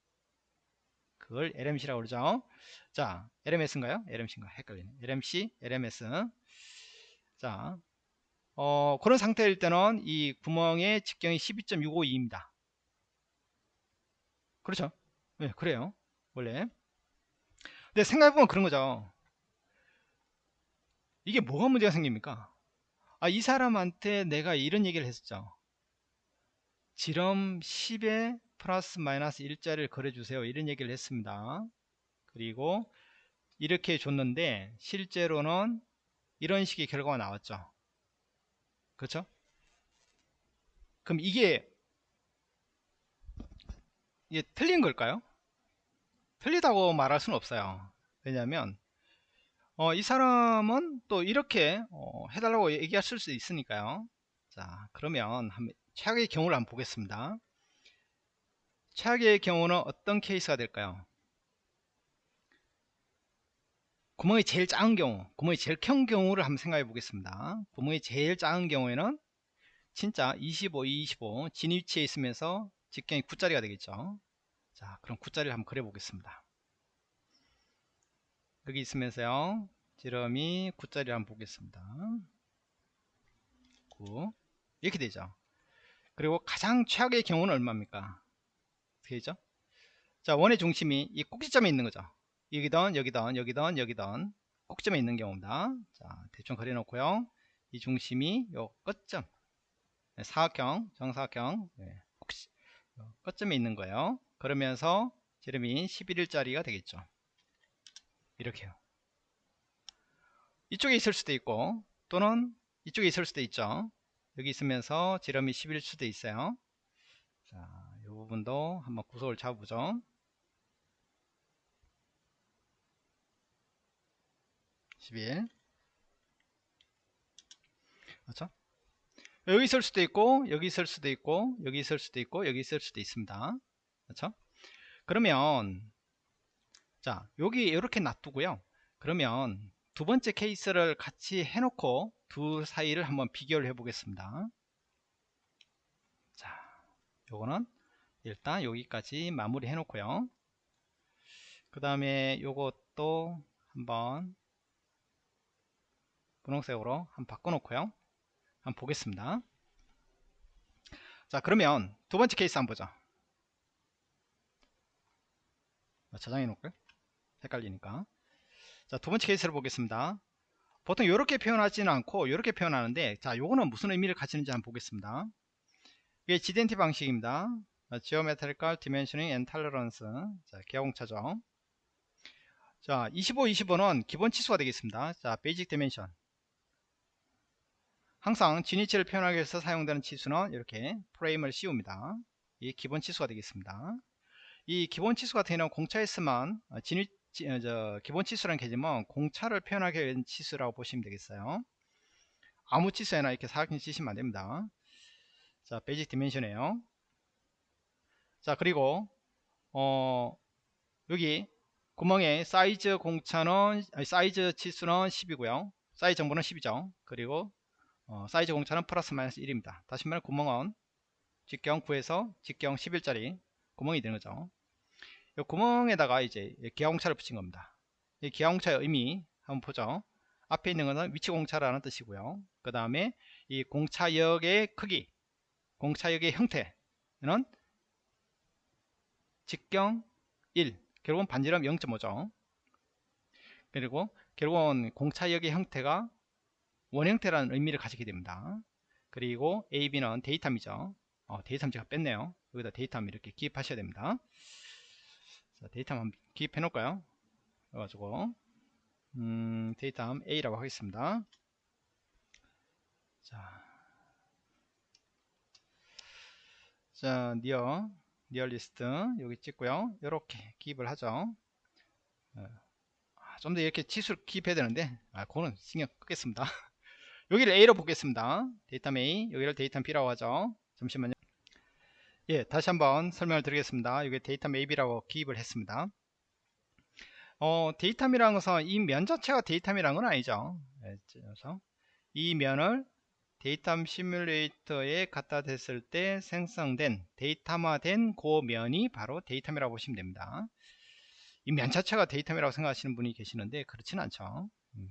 그걸 LMC라고 그러죠. 자, LMS인가요? LMC인가? 헷갈리네. LMC, LMS. 자, 어, 그런 상태일 때는 이 구멍의 직경이 12.652입니다. 그렇죠? 네, 그래요. 원래. 근데 생각해보면 그런 거죠. 이게 뭐가 문제가 생깁니까? 아, 이 사람한테 내가 이런 얘기를 했었죠. 지름 10에 플러스 마이너스 1자를 그려주세요. 이런 얘기를 했습니다. 그리고 이렇게 줬는데 실제로는 이런 식의 결과가 나왔죠. 그렇죠? 그럼 이게 이게 틀린 걸까요? 틀리다고 말할 수는 없어요. 왜냐하면 어, 이 사람은 또 이렇게 어, 해달라고 얘기하실 수 있으니까요. 자, 그러면 한번 최악의 경우를 한번 보겠습니다. 최악의 경우는 어떤 케이스가 될까요? 구멍이 제일 작은 경우, 구멍이 제일 큰 경우를 한번 생각해 보겠습니다. 구멍이 제일 작은 경우에는 진짜 25, 25 진위치에 있으면서 직경이 9자리가 되겠죠. 자, 그럼 9자리를 한번 그려 보겠습니다. 여기 있으면서요. 지름이 9짜리 한번 보겠습니다. 9 이렇게 되죠. 그리고 가장 최악의 경우는 얼마입니까? 되죠? 자 원의 중심이 이 꼭지점에 있는 거죠. 여기던 여기던 여기던 여기던 꼭지점에 있는 경우입니다. 자 대충 그려놓고요. 이 중심이 요 끝점 네, 사각형 정사각형 네, 꼭지 끝점에 있는 거예요. 그러면서 지름이 11일짜리가 되겠죠. 이렇게요. 이쪽에 있을 수도 있고 또는 이쪽에 있을 수도 있죠. 여기 있으면서 지름이 10일 수도 있어요 부분도 한번 구속을 잡아보죠. 11 그렇죠? 여기 있을 수도 있고 여기 있을 수도 있고 여기 있을 수도 있고 여기 있을 수도 있습니다. 그렇죠? 그러면 자 여기 이렇게 놔두고요. 그러면 두 번째 케이스를 같이 해놓고 두 사이를 한번 비교를 해 보겠습니다. 자 요거는 일단 여기까지 마무리 해 놓고요. 그 다음에 요것도 한번 분홍색으로 한번 바꿔 놓고요. 한번 보겠습니다. 자 그러면 두 번째 케이스 한번 보죠. 저장해 놓을까요? 헷갈리니까. 자두 번째 케이스를 보겠습니다. 보통 이렇게 표현하지는 않고 이렇게 표현하는데 자 요거는 무슨 의미를 가지는지 한번 보겠습니다. 이게 GDNT 방식입니다 Geometrical Dimensioning and Tolerance 자 기하공차죠 자 25, 25는 기본 치수가 되겠습니다 자 Basic Dimension 항상 진위치를 표현하기 위해서 사용되는 치수는 이렇게 프레임을 씌웁니다 이 기본 치수가 되겠습니다 이 기본 치수가 되는 공차에서만 진위 어, 저, 기본 치수라는 개념은 공차를 표현하기 위한 치수라고 보시면 되겠어요. 아무 치수에나 이렇게 사각형 치시면 안됩니다. 자, basic dimension이에요. 자, 그리고 어, 여기 구멍의 사이즈 공차는 사이즈 치수는 10이고요. 사이즈 정보는 10이죠. 그리고 어, 사이즈 공차는 플러스 마이너스 1입니다. 다시 말해 구멍은 직경 9에서 직경 11짜리 구멍이 되는 거죠. 이 구멍에다가 이제 기하공차를 붙인 겁니다. 이 기하공차의 의미 한번 보죠. 앞에 있는 것은 위치공차라는 뜻이고요. 그 다음에 이 공차역의 크기, 공차역의 형태는 직경 1, 결국은 반지름 0.5죠. 그리고 결국은 공차역의 형태가 원형태라는 의미를 가지게 됩니다. 그리고 AB는 datum이죠. 어, datum 제가 뺐네요. 여기다 datum 이렇게 기입하셔야 됩니다. 자, datum 한번 기입해 놓을까요? 그래가지고 음, datum A라고 하겠습니다. 자, 자 near nearest 여기 찍고요. 이렇게 기입을 하죠. 어, 아, 좀더 이렇게 치수를 기입해야 되는데 아, 그거는 신경 끄겠습니다. 여기를 A로 보겠습니다. datum A 여기를 datum B라고 하죠. 잠시만요. 예, 다시 한번 설명을 드리겠습니다. 이게 datum A B라고 기입을 했습니다. 어, datum이라는 것은 이 면 자체가 datum이라는 건 아니죠. 예, 그래서 이 면을 datum 시뮬레이터에 갖다 댔을 때 생성된 데이터화된 그 면이 바로 datum이라고 보시면 됩니다. 이 면 자체가 datum이라고 생각하시는 분이 계시는데 그렇지는 않죠. 음.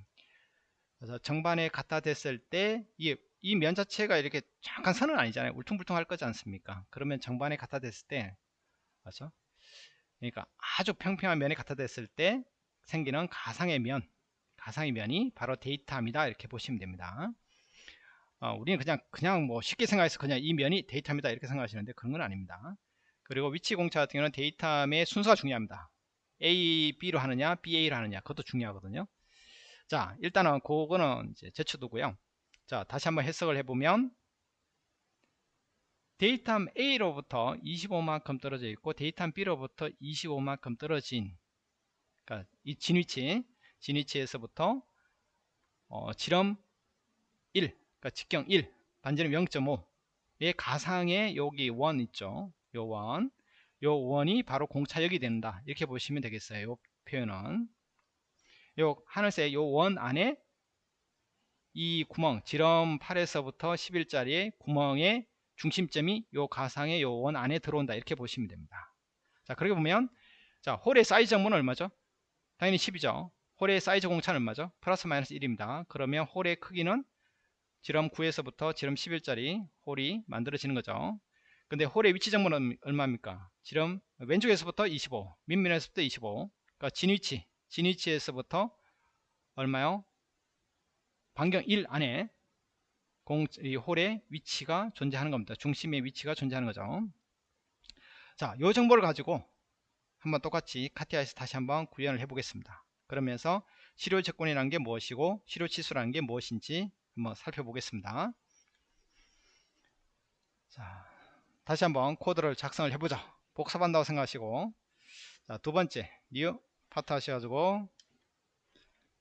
그래서 정반에 갖다 댔을 때 이게 이면 자체가 이렇게 잠깐 선은 아니잖아요. 울퉁불퉁 할 거지 않습니까? 그러면 정반에 갖다 댔을 때, 맞죠? 그러니까 아주 평평한 면에 갖다 댔을 때 생기는 가상의 면, 가상의 면이 바로 데이터입니다. 이렇게 보시면 됩니다. 어, 우리는 그냥 그냥 뭐 쉽게 생각해서 그냥 이 면이 데이터입니다. 이렇게 생각하시는데 그런 건 아닙니다. 그리고 위치 공차 같은 경우는 데이터의 순서가 중요합니다. A, B로 하느냐, BA로 하느냐, 그것도 중요하거든요. 자, 일단은 그거는 이제 제쳐두고요. 자 다시 한번 해석을 해보면 datum A로부터 25만큼 떨어져 있고 datum B로부터 25만큼 떨어진 그러니까 이 진위치 진위치에서부터 어, 지름 1 그러니까 직경 1 반지름 0.5의 가상의 여기 원 있죠? 요 원, 요 원이 바로 공차역이 된다. 이렇게 보시면 되겠어요 요 표현은. 요 하늘색 요 원 안에 이 구멍 지름 8에서부터 11짜리의 구멍의 중심점이 요 가상의 요 원 안에 들어온다. 이렇게 보시면 됩니다. 자 그렇게 보면 자 홀의 사이즈 정보는 얼마죠? 당연히 10이죠. 홀의 사이즈 공차는 얼마죠? 플러스 마이너스 1입니다. 그러면 홀의 크기는 지름 9에서부터 지름 11짜리 홀이 만들어지는 거죠 근데 홀의 위치 정보는 얼마입니까 지름 왼쪽에서부터 25 밑면에서부터 25 그러니까 진위치 진위치에서부터 얼마요 반경 1 안에 공, 이 홀의 위치가 존재하는 겁니다. 중심의 위치가 존재하는 거죠. 자, 이 정보를 가지고 한번 똑같이 카티아에서 다시 한번 구현을 해 보겠습니다. 그러면서 실효 조건이라는 게 무엇이고 실효 치수라는 게 무엇인지 한번 살펴보겠습니다. 자, 다시 한번 코드를 작성을 해보자. 복습한다고 생각하시고 자, 두 번째 new 파트 하셔가지고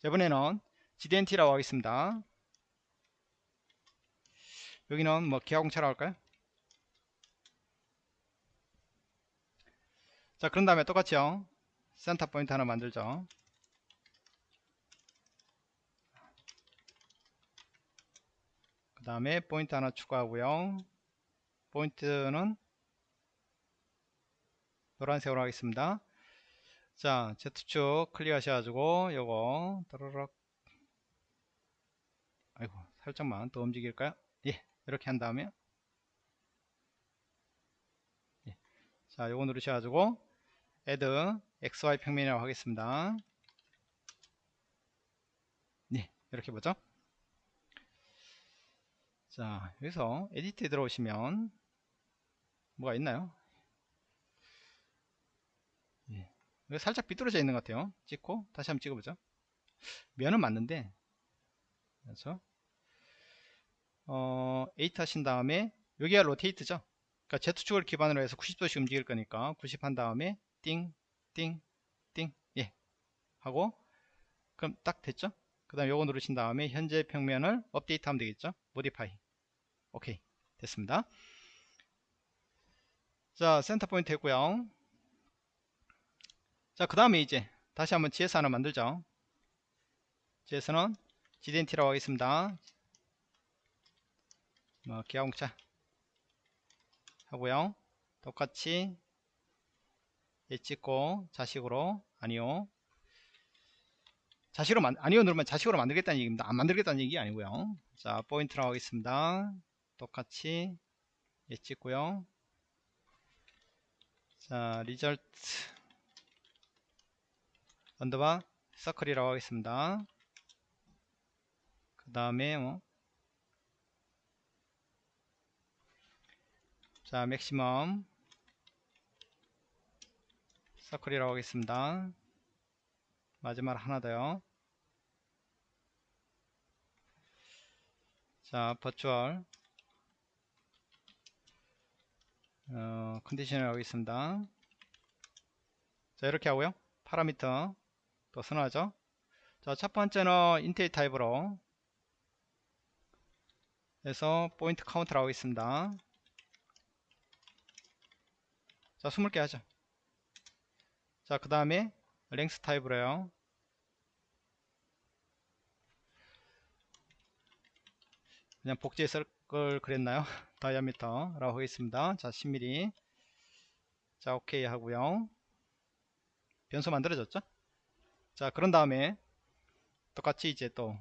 이번에는 GDNT라고 하겠습니다. 여기는 뭐 기하공차라고 할까요? 자 그런 다음에 똑같이요 센터 포인트 하나 만들죠 그 다음에 포인트 하나 추가하고요. 포인트는 노란색으로 하겠습니다. 자 Z축 클릭 하셔가지고 요거 따르륵. 아이고 살짝만 더 움직일까요? 예 이렇게 한 다음에. 예. 자 요거 누르셔가지고 add xy 평면이라고 하겠습니다. 네 이렇게 보죠 자 여기서 에디트에 들어오시면 뭐가 있나요 예. 살짝 삐뚤어져 있는 것 같아요 찍고 다시 한번 찍어보죠 면은 맞는데 그렇죠 어, 8 하신 다음에 여기가 로테이트죠 그러니까 Z축을 기반으로 해서 90도씩 움직일 거니까 90 한 다음에 띵, 띵, 띵, 예. 하고, 그럼 딱 됐죠? 그 다음 요거 누르신 다음에 현재 평면을 업데이트 하면 되겠죠? 모디파이. 오케이. 됐습니다. 자, 센터 포인트 했고요. 자, 그 다음에 이제 다시 한번 GS 하나 만들죠. GS는 GDNT라고 하겠습니다. 뭐, 기하공차 하고요. 똑같이 예 찍고 자식으로 아니요 자식으로 만 아니요 누르면 자식으로 만들겠다는 얘기입니다 안 만들겠다는 얘기 아니고요 자 point라고 하겠습니다 똑같이 예 찍고요 자 result underbar circle이라고 하겠습니다 그 다음에 뭐. 자 maximum circle이라고 하겠습니다. 마지막 하나 더요. 자, virtual 어, condition을 하겠습니다. 자, 이렇게 하고요. 파라미터 또 선언하죠. 자, 첫 번째는 integer 타입으로 해서 point count라고 하겠습니다. 자, 20개 하죠. 자, 그 다음에 length 타입으로요. 그냥 복제했을 걸 그랬나요? diameter라고 하겠습니다. 자, 10mm. 자, 오케이 하고요. 변수 만들어졌죠? 자, 그런 다음에 똑같이 이제 또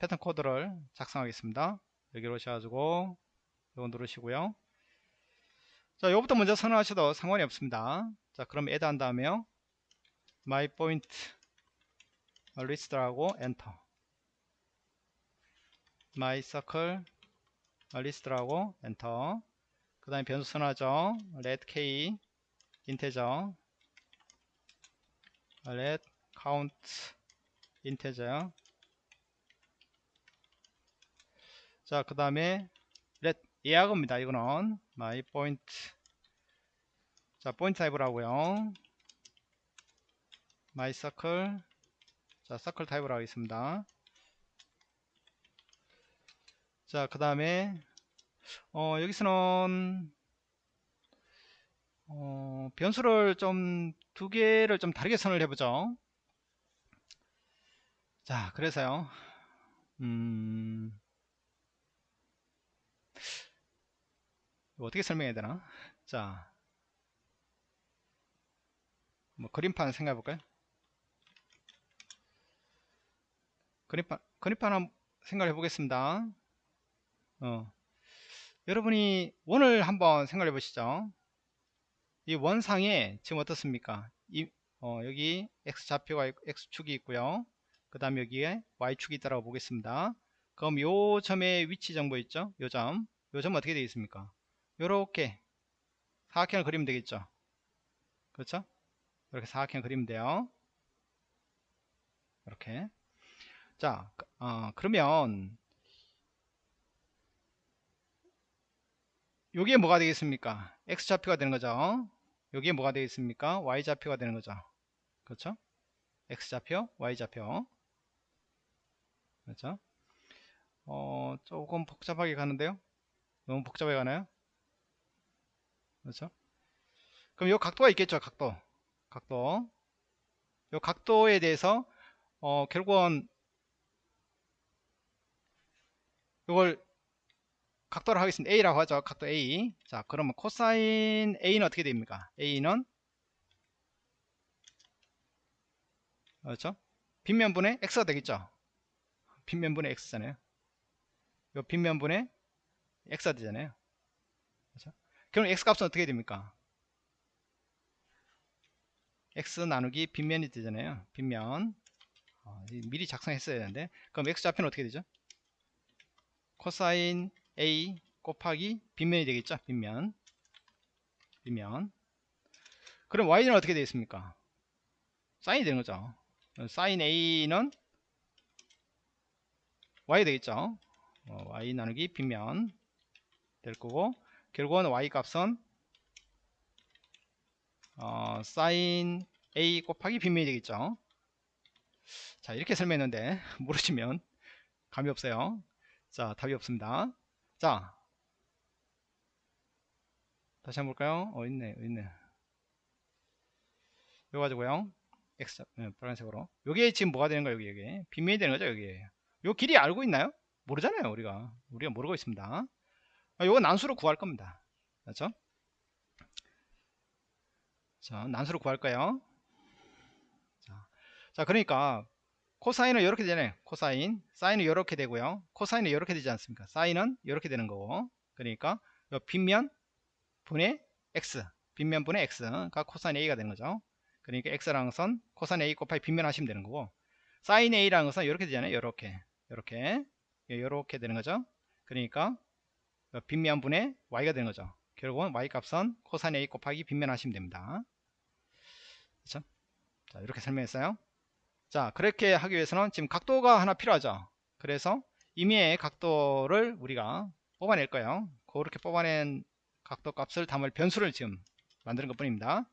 패턴 코드를 작성하겠습니다. 여기로 오셔가지고 이거 누르시고요. 자, 이거부터 먼저 선언하셔도 상관이 없습니다. 자, 그럼 add 한 다음에요. my point list라고 엔터. my circle list라고 엔터. 그 다음에 변수 선언하죠. let k integer let count 인테저 자, 그 다음에 let 예약입니다. 이거는 my point 자 타입을 하고요 my circle 자 circle 타입을 하겠습니다 자 그 다음에 어, 여기서는 어, 변수를 좀 두 개를 좀 다르게 선을 해보죠 자 그래서요 음 어떻게 설명해야 되나 자, 뭐 그림판 생각해 볼까요? 그림판, 그림판 한번 생각해 보겠습니다. 어. 여러분이 원을 한번 생각해 보시죠. 이 원상에 지금 어떻습니까? 이, 어, 여기 X좌표가 X축이 있고요. 그 다음 여기에 Y축이 있다고 보겠습니다. 그럼 요 점의 위치 정보 있죠? 요 점. 요점 어떻게 되겠습니까? 요렇게 사각형을 그리면 되겠죠 그렇죠 이렇게 사각형 그리면 돼요 이렇게 자 어, 그러면 요게 뭐가 되겠습니까? x좌표가 되는 거죠. 요게 뭐가 되겠습니까? y좌표가 되는 거죠. 그렇죠? x좌표, y좌표. 그렇죠? 어, 조금 복잡하게 가는데요. 너무 복잡하게 가나요? 그렇죠? 그럼 요 각도가 있겠죠, 각도. 각도. 요 각도에 대해서 어, 결국은 이걸 각도를 하겠습니다. A라고 하죠. 각도 A. 자, 그러면 코사인 A는 어떻게 됩니까? A는 그렇죠? 빗면분의 X가 되겠죠. 빗면분의 X잖아요. 요 빗면분의 X가 되잖아요. 그렇죠? 그럼 X 값은 어떻게 됩니까? X 나누기 빗면이 되잖아요. 빗면. 어, 미리 작성했어야 되는데. 그럼 X 좌표는 어떻게 되죠? 코사인 A 곱하기 빗면이 되겠죠? 빗면. 빗면. 그럼 Y는 어떻게 되겠습니까? 사인이 되는 거죠. 사인 A는 Y 되겠죠. 어, Y 나누기 빗면 될 거고 결국은 Y 값은 어, 사인 A 곱하기 빗면이 되겠죠. 자 이렇게 설명했는데 모르시면 감이 없어요. 자 답이 없습니다. 자 다시 한번 볼까요? 어 있네 있네. 이거 가지고요. X 네, 빨간색으로. 요게 지금 뭐가 되는 거예요? 여기 여기 빗면이 되는 거죠? 여기. 요 길이 알고 있나요? 모르잖아요. 우리가 우리가 모르고 있습니다. 아, 요거 난수로 구할 겁니다. 그렇죠? 자, 난수로 구할 거예요. 자, 자, 그러니까 코사인은 이렇게 되네. 코사인, 사인은 이렇게 되고요. 코사인은 이렇게 되지 않습니까? 사인은 이렇게 되는 거고. 그러니까 요 빗면 분의 x, 빗면 분의 x가 코사인 a가 되는 거죠. 그러니까 x라는 것은 코사인 a 곱하기 빗면 하시면 되는 거고 사인 a라는 것은 이렇게 되잖아요. 이렇게, 이렇게, 이렇게 되는 거죠. 그러니까 빗면 분의 y가 되는 거죠. 결국은 y 값은 코사인 a 곱하기 빗면 하시면 됩니다. 그렇죠? 자, 이렇게 설명했어요. 자, 그렇게 하기 위해서는 지금 각도가 하나 필요하죠. 그래서 임의의 각도를 우리가 뽑아낼 거예요. 그렇게 뽑아낸 각도 값을 담을 변수를 지금 만드는 것 뿐입니다.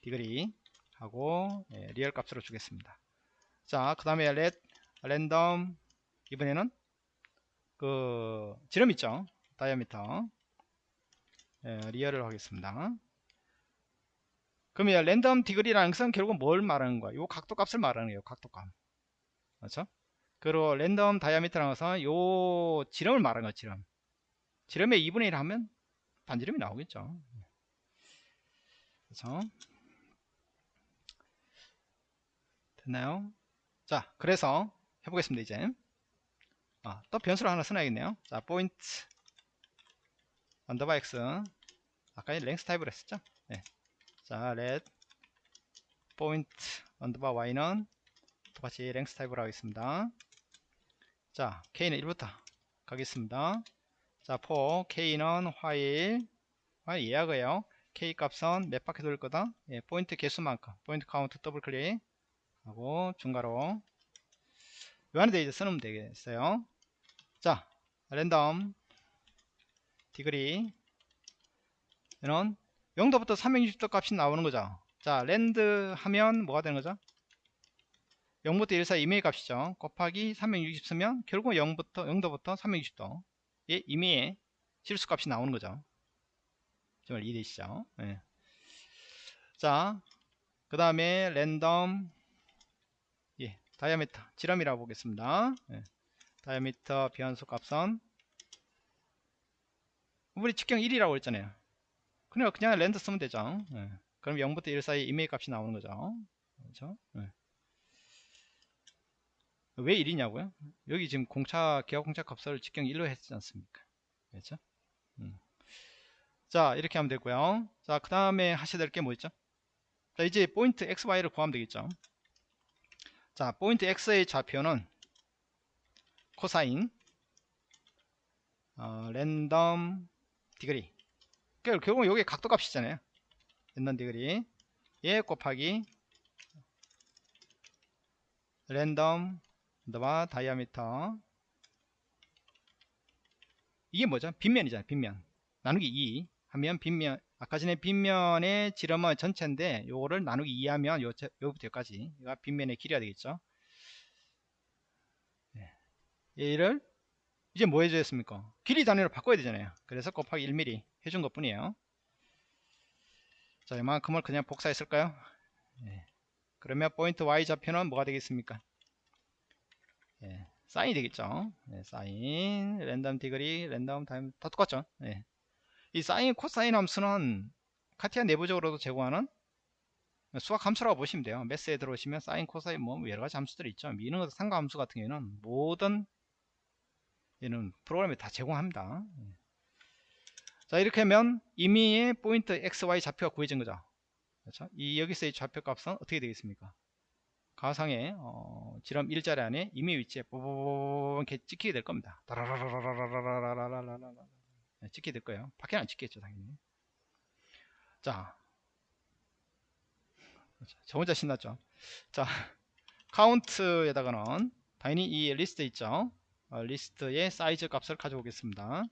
degree 하고 예, real 값으로 주겠습니다. 자, 그 다음에 let random 이번에는 그 지름 있죠. diameter 예, real을 하겠습니다. 그러면 random degree라는 것은 결국은 뭘 말하는 거야? 요 각도 값을 말하는 거예요. 각도 값. 그렇죠? 그리고 random diameter라는 것은 요 지름을 말하는 거예요. 지름. 지름의 2분의 1 하면 반지름이 나오겠죠. 그렇죠? 됐나요? 자, 그래서 해보겠습니다. 이제 아, 또 변수를 하나 써놔야겠네요. 자, point underbar x 아까 length 타입으로 했었죠? 네. 자, let point underbar y는 똑같이 length 타입으로 하겠습니다. 자, k는 1부터 가겠습니다. 자, for k는 while while 예약어예요. k 값은 몇 바퀴 돌 거다? 예, 포인트 개수만큼 point count 더블 클릭 하고 중괄호 요 안에 이제 쓰면 되겠어요. 자, random degree 이는 0도부터 360도 값이 나오는 거죠. 자, rand 하면 뭐가 되는 거죠? 0부터 1 사이 임의의 값이죠. 곱하기 360 쓰면 결국 0부터 0도부터 360도 예, 임의의 실수 값이 나오는 거죠. 정말 이해되시죠? 예. 자, 그 다음에 랜덤 예, diameter 지름이라고 보겠습니다. 예. diameter 변수 값은 우리 직경 1이라고 했잖아요. 그냥 그냥 랜드 쓰면 되죠. 예. 그럼 0부터 1 사이 이메일 값이 나오는 거죠. 그렇죠? 예. 왜 1이냐고요? 여기 지금 공차 기하 공차 값을 직경 1로 했지 않습니까? 그렇죠? 음. 자 이렇게 하면 되고요. 자그 다음에 하셔야 될 게 뭐 있죠? 자 이제 포인트 x, y를 구하면 되겠죠. 자 포인트 x의 좌표는 코사인 어, random degree 결국 여기 각도 값이잖아요. random degree. 얘 곱하기. random underbar diameter. 이게 뭐죠? 빗면이잖아요 빗면. 나누기 2 하면 빗면 아까 전에 빗면의 지름은 전체인데 요거를 나누기 2 하면 요, 요부터 여기까지. 가 빗면의 길이가 되겠죠? 네. 얘를 이제 뭐 해주셨습니까? 길이 단위로 바꿔야 되잖아요. 그래서 곱하기 1mm 해준 것 뿐이에요. 자 이만큼을 그냥 복사했을까요? 네. 그러면 포인트 y 좌표는 뭐가 되겠습니까? 예, 사인이 되겠죠? 네, 사인 random degree random dia 다 똑같죠? 네. 이 사인 코사인 함수는 카티아 내부적으로도 제공하는 수학 함수라고 보시면 돼요. 매스에 들어오시면 사인 코사인 뭐 여러가지 함수들이 있죠. 미는 상가 함수 같은 경우에는 모든 얘는 프로그램에 다 제공합니다 자 이렇게 하면 이미의 포인트 xy 좌표가 구해진 거죠 그렇죠? 이 여기서의 좌표 값은 어떻게 되겠습니까 가상의 어, 지름 1자리 안에 이미 위치에 뽀뽀뽀 이렇게 찍히게 될 겁니다 네, 찍게 될 거예요. 밖에는 안 찍겠죠, 당연히. 자, 저 혼자 신났죠. 자, 카운트에다가는 당연히 이 리스트 있죠. 어, 리스트의 사이즈 값을 가져오겠습니다.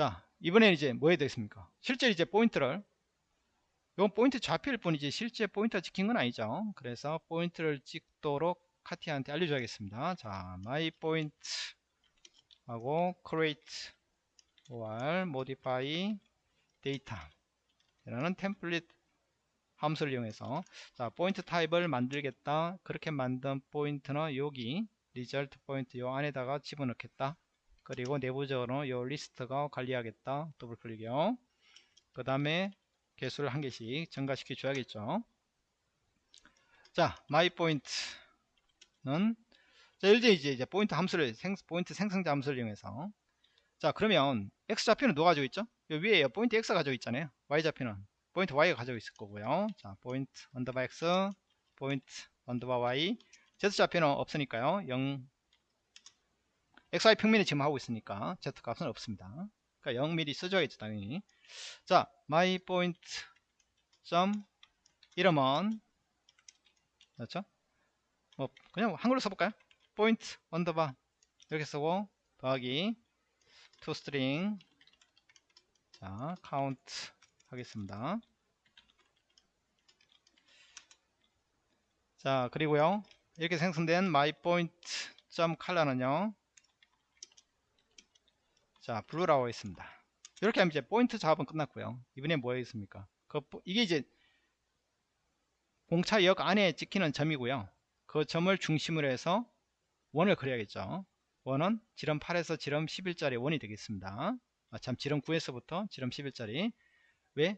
자, 이번엔 이제 뭐 해야 되겠습니까? 실제 이제 포인트를 이건 포인트 좌표일 뿐이지 실제 포인트가 찍힌 건 아니죠. 그래서 포인트를 찍도록 CATIA한테 알려줘야겠습니다. 자, my point 하고 create or modify data 이라는 템플릿 함수를 이용해서 자 포인트 타입을 만들겠다 그렇게 만든 포인트는 여기 result 포인트 요 안에다가 집어넣겠다 그리고 내부적으로 요 리스트가 관리하겠다 더블 클릭이요 그 다음에 개수를 한 개씩 증가시켜 줘야겠죠 자 my point는 자, 들어 이제, 이제 포인트 함수를 생, 포인트 생성자 함수를 이용해서 자 그러면 x 좌표는 누가 가지고 있죠? 요 위에 포인트 x 가지고 있잖아요. y 좌표는 포인트 y가 가지고 있을 거고요. 자 포인트 underbar x 포인트 underbar y z 좌표는 없으니까요. 0 xy 평면에 지금 하고 있으니까 z 값은 없습니다. 그러니까 0mm 써줘야겠죠 당연히. 자 my point 점 이름은 그렇죠? 뭐 그냥 한글로 써볼까요? 포인트 underbar 이렇게 쓰고 더하기 toString 자 카운트 하겠습니다 자 그리고요 이렇게 생성된 myPoint.color는요 자 blue라고 했습니다 이렇게 하면 이제 포인트 작업은 끝났고요 이번에 뭐 하겠습니까 그, 이게 이제 공차역 안에 찍히는 점이고요 그 점을 중심으로 해서 원을 그려야겠죠. 원은 지름 8에서 지름 11짜리 원이 되겠습니다. 아, 참 지름 9에서부터 지름 11짜리 왜?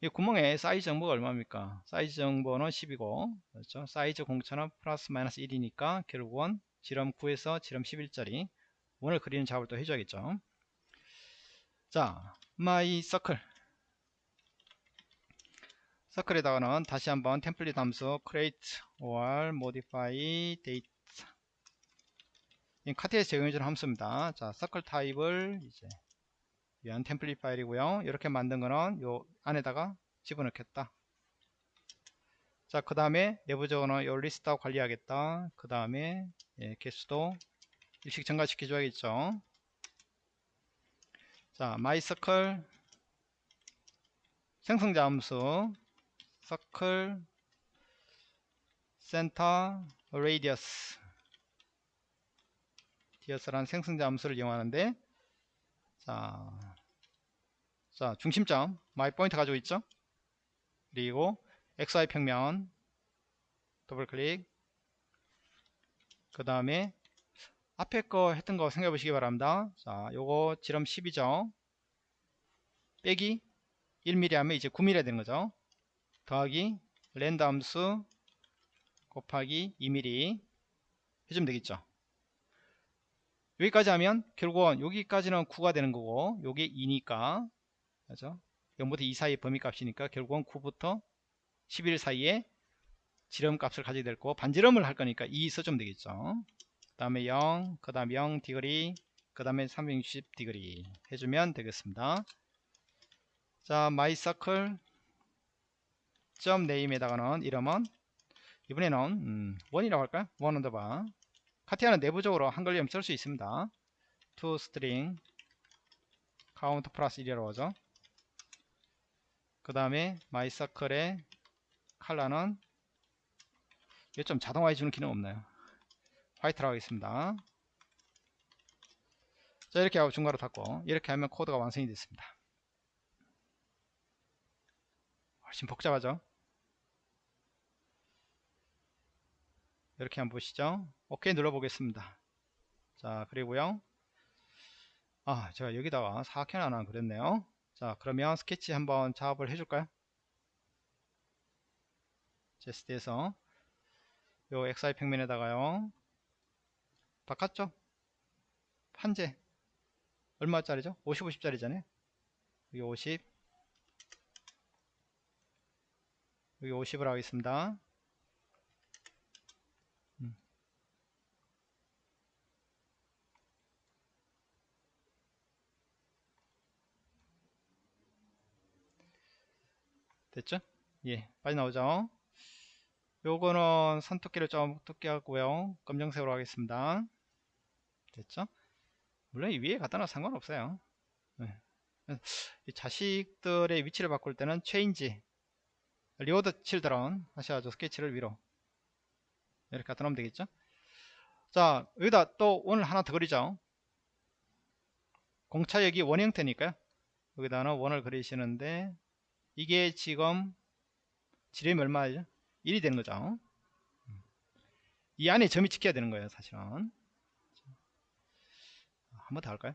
이 구멍에 사이즈 정보가 얼마입니까? 사이즈 정보는 10이고 그렇죠? 사이즈 공차는 플러스 마이너스 1이니까 결국은 지름 9에서 지름 11짜리 원을 그리는 작업을 또 해줘야겠죠. 자, my circle 서클에다가는 다시 한번 템플릿 함수 create or modify date 카트에서 제공해주는 함수입니다. 자, 서클 타입을 이제 위한 템플릿 파일이고요. 이렇게 만든 거는 요 안에다가 집어넣겠다. 자, 그 다음에 내부적으로는 요 리스트하고 관리하겠다. 그 다음에 예, 개수도 1씩 증가시켜 줘야겠죠. 자, myCircle 생성자 함수 circle center radius. dius라는 생성자 함수를 이용하는데 자, 자 중심점 my point 가지고 있죠? 그리고 XY 평면 더블 클릭. 그 다음에 앞에 거 했던 거 생각해 보시기 바랍니다. 자 요거 지름 10이죠. 빼기 1mm 하면 이제 9mm 되는 거죠. 더하기 rand 함수 곱하기 2mm 해주면 되겠죠. 여기까지 하면 결국은 여기까지는 9가 되는 거고 요게 2니까. 그죠? 0부터 2 사이의 범위 값이니까 결국은 9부터 11 사이에 지름 값을 가지게 될 거고 반지름을 할 거니까 2 써주면 되겠죠. 그 다음에 0, 그 다음에 0 degree 그 다음에 360 degree 해주면 되겠습니다 자 서클 점 name에다가는 이름은 이번에는 음, 원이라고 할까요? 원 underbar CATIA는 내부적으로 한글 이름 쓸 수 있습니다. to string count 플러스 1이라고 하죠 그 다음에 my circle의 컬러는 이게 좀 자동화해 주는 기능 없나요 화이트라고 하겠습니다. 자 이렇게 하고 중괄호 닫고 이렇게 하면 코드가 완성이 됐습니다. 훨씬 복잡하죠? 이렇게 한번 보시죠. 오케이 눌러 보겠습니다. 자 그리고요. 아 제가 여기다가 사각형 하나 그렸네요. 자 그러면 스케치 한번 작업을 해줄까요? 제스트에서 요 XY 평면에다가요 바꿨죠 판재 얼마짜리죠 50 50짜리잖아요 여기 50 여기 50을 하겠습니다 음. 됐죠? 예, 빨리 나오죠? 요거는 선두께를 좀 두께 하고요. 검정색으로 하겠습니다. 됐죠? 물론 이 위에 갖다 놔 상관없어요. 네. 자식들의 위치를 바꿀 때는 change reorder children 하셔가지고 스케치를 위로 이렇게 갖다 놓으면 되겠죠? 자 여기다 또 원을 하나 더 그리죠. 공차 여기 원 형태니까요. 여기다는 원을 그리시는데 이게 지금 지름이 얼마죠? 1이 되는 거죠. 이 안에 점이 찍혀야 되는 거예요, 사실은. 한 번 더 할까요?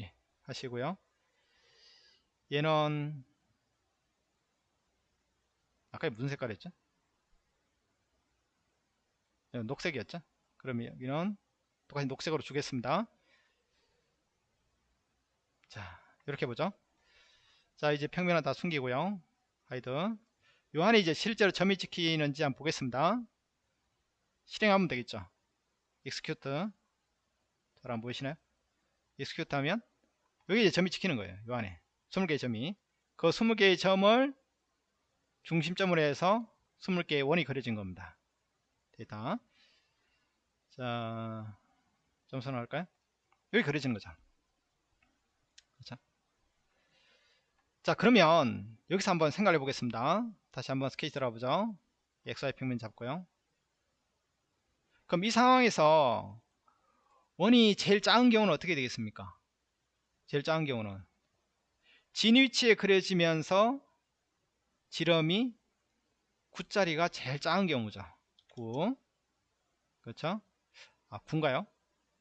예, 하시고요. 얘는 아까 무슨 색깔이었죠? 녹색이었죠? 그러면 여기는 똑같이 녹색으로 주겠습니다. 자, 이렇게 보죠. 자, 이제 평면은 다 숨기고요. hide. 요 안에 이제 실제로 점이 찍히는지 한번 보겠습니다. 실행하면 되겠죠. execute. 잘 안 보이시나요? execute 하면 여기 이제 점이 찍히는 거예요. 요 안에. 20개의 점이. 그 20개의 점을 중심점으로 해서 20개의 원이 그려진 겁니다. 데이터. 자, 점수 나올까요? 여기 그려진 거죠. 그렇죠? 자 그러면 여기서 한번 생각해 보겠습니다 다시 한번 스케치 들어보죠 XY 평면 잡고요 그럼 이 상황에서 원이 제일 작은 경우는 어떻게 되겠습니까? 제일 작은 경우는 진 위치에 그려지면서 지름이 9짜리가 제일 작은 경우죠. 9 그렇죠? 아 9인가요?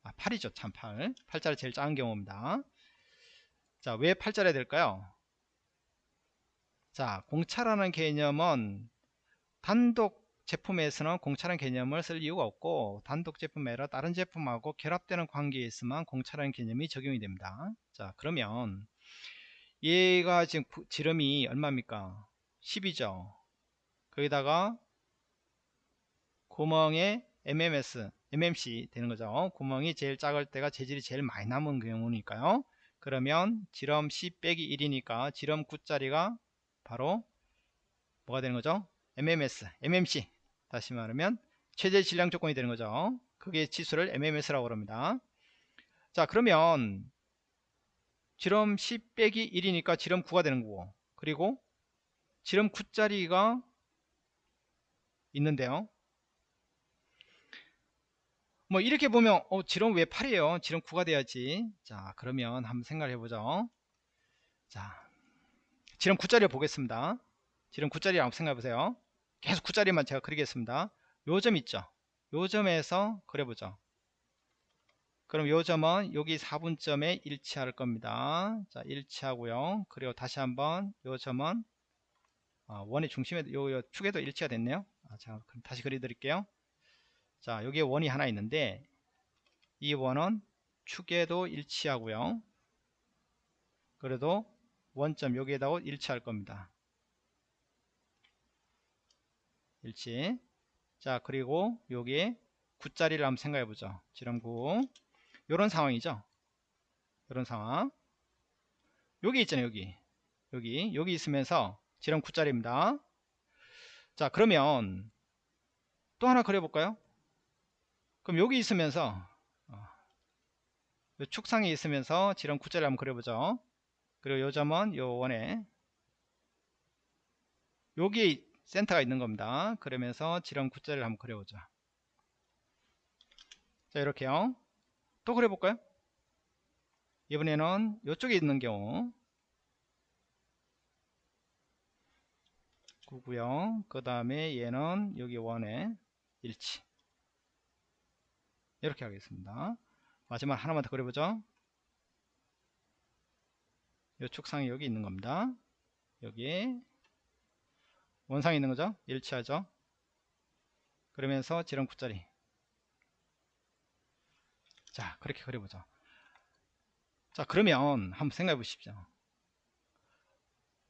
아 8이죠. 참 8. 8짜리 제일 작은 경우입니다. 자, 왜 8자리가 될까요? 자, 공차라는 개념은 단독 제품에서는 공차라는 개념을 쓸 이유가 없고 단독 제품 외로 다른 제품하고 결합되는 관계에 있으면 공차라는 개념이 적용이 됩니다. 자, 그러면 얘가 지금 지름이 얼마입니까? 10이죠. 거기다가 구멍에 MMS, MMC 되는 거죠. 구멍이 제일 작을 때가 재질이 제일 많이 남은 경우니까요. 그러면 지름 10 빼기 1이니까 지름 9짜리가 바로 뭐가 되는 거죠? MMS, MMC 다시 말하면 최대 질량 조건이 되는 거죠. 그게 지수를 MMS라고 그럽니다. 자 그러면 지름 10 빼기 1이니까 지름 9가 되는 거고 그리고 지름 9짜리가 있는데요. 뭐 이렇게 보면 어 지름 왜 8이에요 지름 9가 돼야지 자 그러면 한번 생각을 해보죠 자 지름 9짜리 보겠습니다 지름 9짜리 한번 생각해 보세요 계속 9짜리만 제가 그리겠습니다. 요점 있죠? 요 점에서 그려보죠. 그럼 요 점은 여기 4분점에 일치할 겁니다. 자 일치하고요. 그리고 다시 한번 요 점은 아, 원의 중심에 요, 요 축에도 일치가 됐네요. 아, 자 그럼 다시 그려 드릴게요. 자 여기에 원이 하나 있는데 이 원은 축에도 일치하고요. 그래도 원점 여기에다 일치할 겁니다 일치. 자 그리고 여기에 9짜리를 한번 생각해 보죠. 지름 9 요런 상황이죠? 요런 상황. 여기 있잖아요 여기. 여기. 여기 있으면서 지름 9짜리입니다. 자 그러면 또 하나 그려볼까요? 그럼 여기 있으면서 어, 요 축상에 있으면서 지름 9자리 한번 그려보죠. 그리고 요 점은 요 원에 여기 센터가 있는 겁니다. 그러면서 지름 9자리를 한번 그려보죠. 자 이렇게요. 또 그려볼까요? 이번에는 이쪽에 있는 경우 9구요. 그 다음에 얘는 여기 원에 일치 이렇게 하겠습니다. 마지막 하나만 더 그려보죠. 이 축상이 여기 있는 겁니다. 여기에 원상이 있는 거죠. 일치하죠. 그러면서 지름 9자리 자 그렇게 그려보죠. 자 그러면 한번 생각해 보십시오.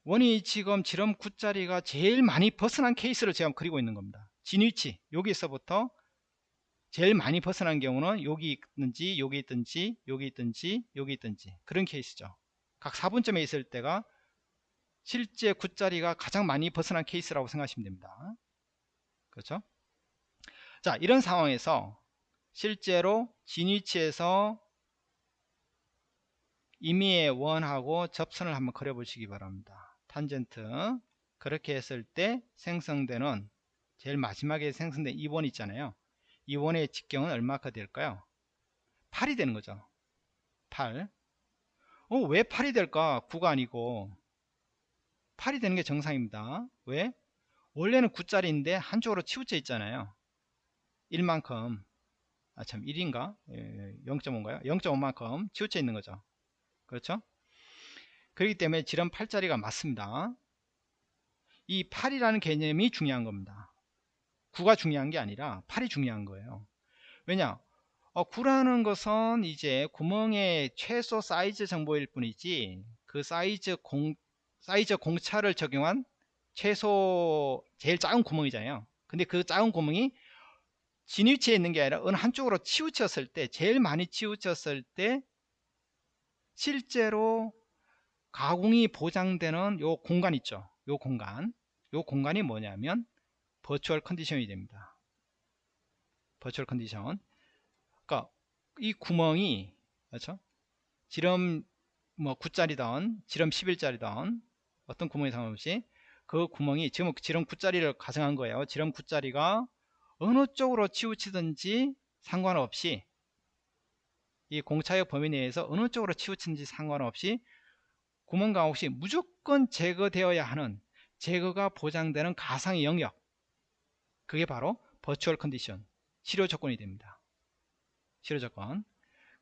원이 지금 지름 9자리가 제일 많이 벗어난 케이스를 제가 그리고 있는 겁니다. 진위치 여기서부터 제일 많이 벗어난 경우는 여기 있든지 여기 있든지 여기 있든지 여기 있든지 그런 케이스죠 각 4분점에 있을 때가 실제 9자리가 가장 많이 벗어난 케이스라고 생각하시면 됩니다 그렇죠 자 이런 상황에서 실제로 진위치에서 임의의 원하고 접선을 한번 그려 보시기 바랍니다 탄젠트 그렇게 했을 때 생성되는 제일 마지막에 생성된 2번 있잖아요 이 원의 직경은 얼마가 될까요? 8이 되는 거죠. 8. 어, 왜 8이 될까? 9가 아니고 8이 되는 게 정상입니다. 왜? 원래는 9짜리인데 한쪽으로 치우쳐 있잖아요. 1만큼 아 참 1인가? 0.5인가요? 0.5만큼 치우쳐 있는 거죠. 그렇죠? 그렇기 때문에 지름 8짜리가 맞습니다. 이 8이라는 개념이 중요한 겁니다. 9가 중요한 게 아니라 8이 중요한 거예요. 왜냐? 어, 9라는 것은 이제 구멍의 최소 사이즈 정보일 뿐이지 그 사이즈 공 사이즈 공차를 적용한 최소 제일 작은 구멍이잖아요. 근데 그 작은 구멍이 진위치에 있는 게 아니라 어느 한쪽으로 치우쳤을 때 제일 많이 치우쳤을 때 실제로 가공이 보장되는 요 공간 있죠. 요 공간. 요 공간이 뭐냐면 버추얼 컨디션이 됩니다. 버추얼 컨디션. 그러니까 이 구멍이 그렇죠? 지름 뭐 9짜리던 지름 11짜리던 어떤 구멍이 상관없이 그 구멍이 지금 지름 9짜리를 가정한 거예요. 지름 9짜리가 어느 쪽으로 치우치든지 상관없이 이 공차의 범위 내에서 어느 쪽으로 치우치든지 상관없이 구멍과 혹시 무조건 제거되어야 하는 제거가 보장되는 가상의 영역 그게 바로 버추얼 컨디션 실효 조건이 됩니다. 실효 조건.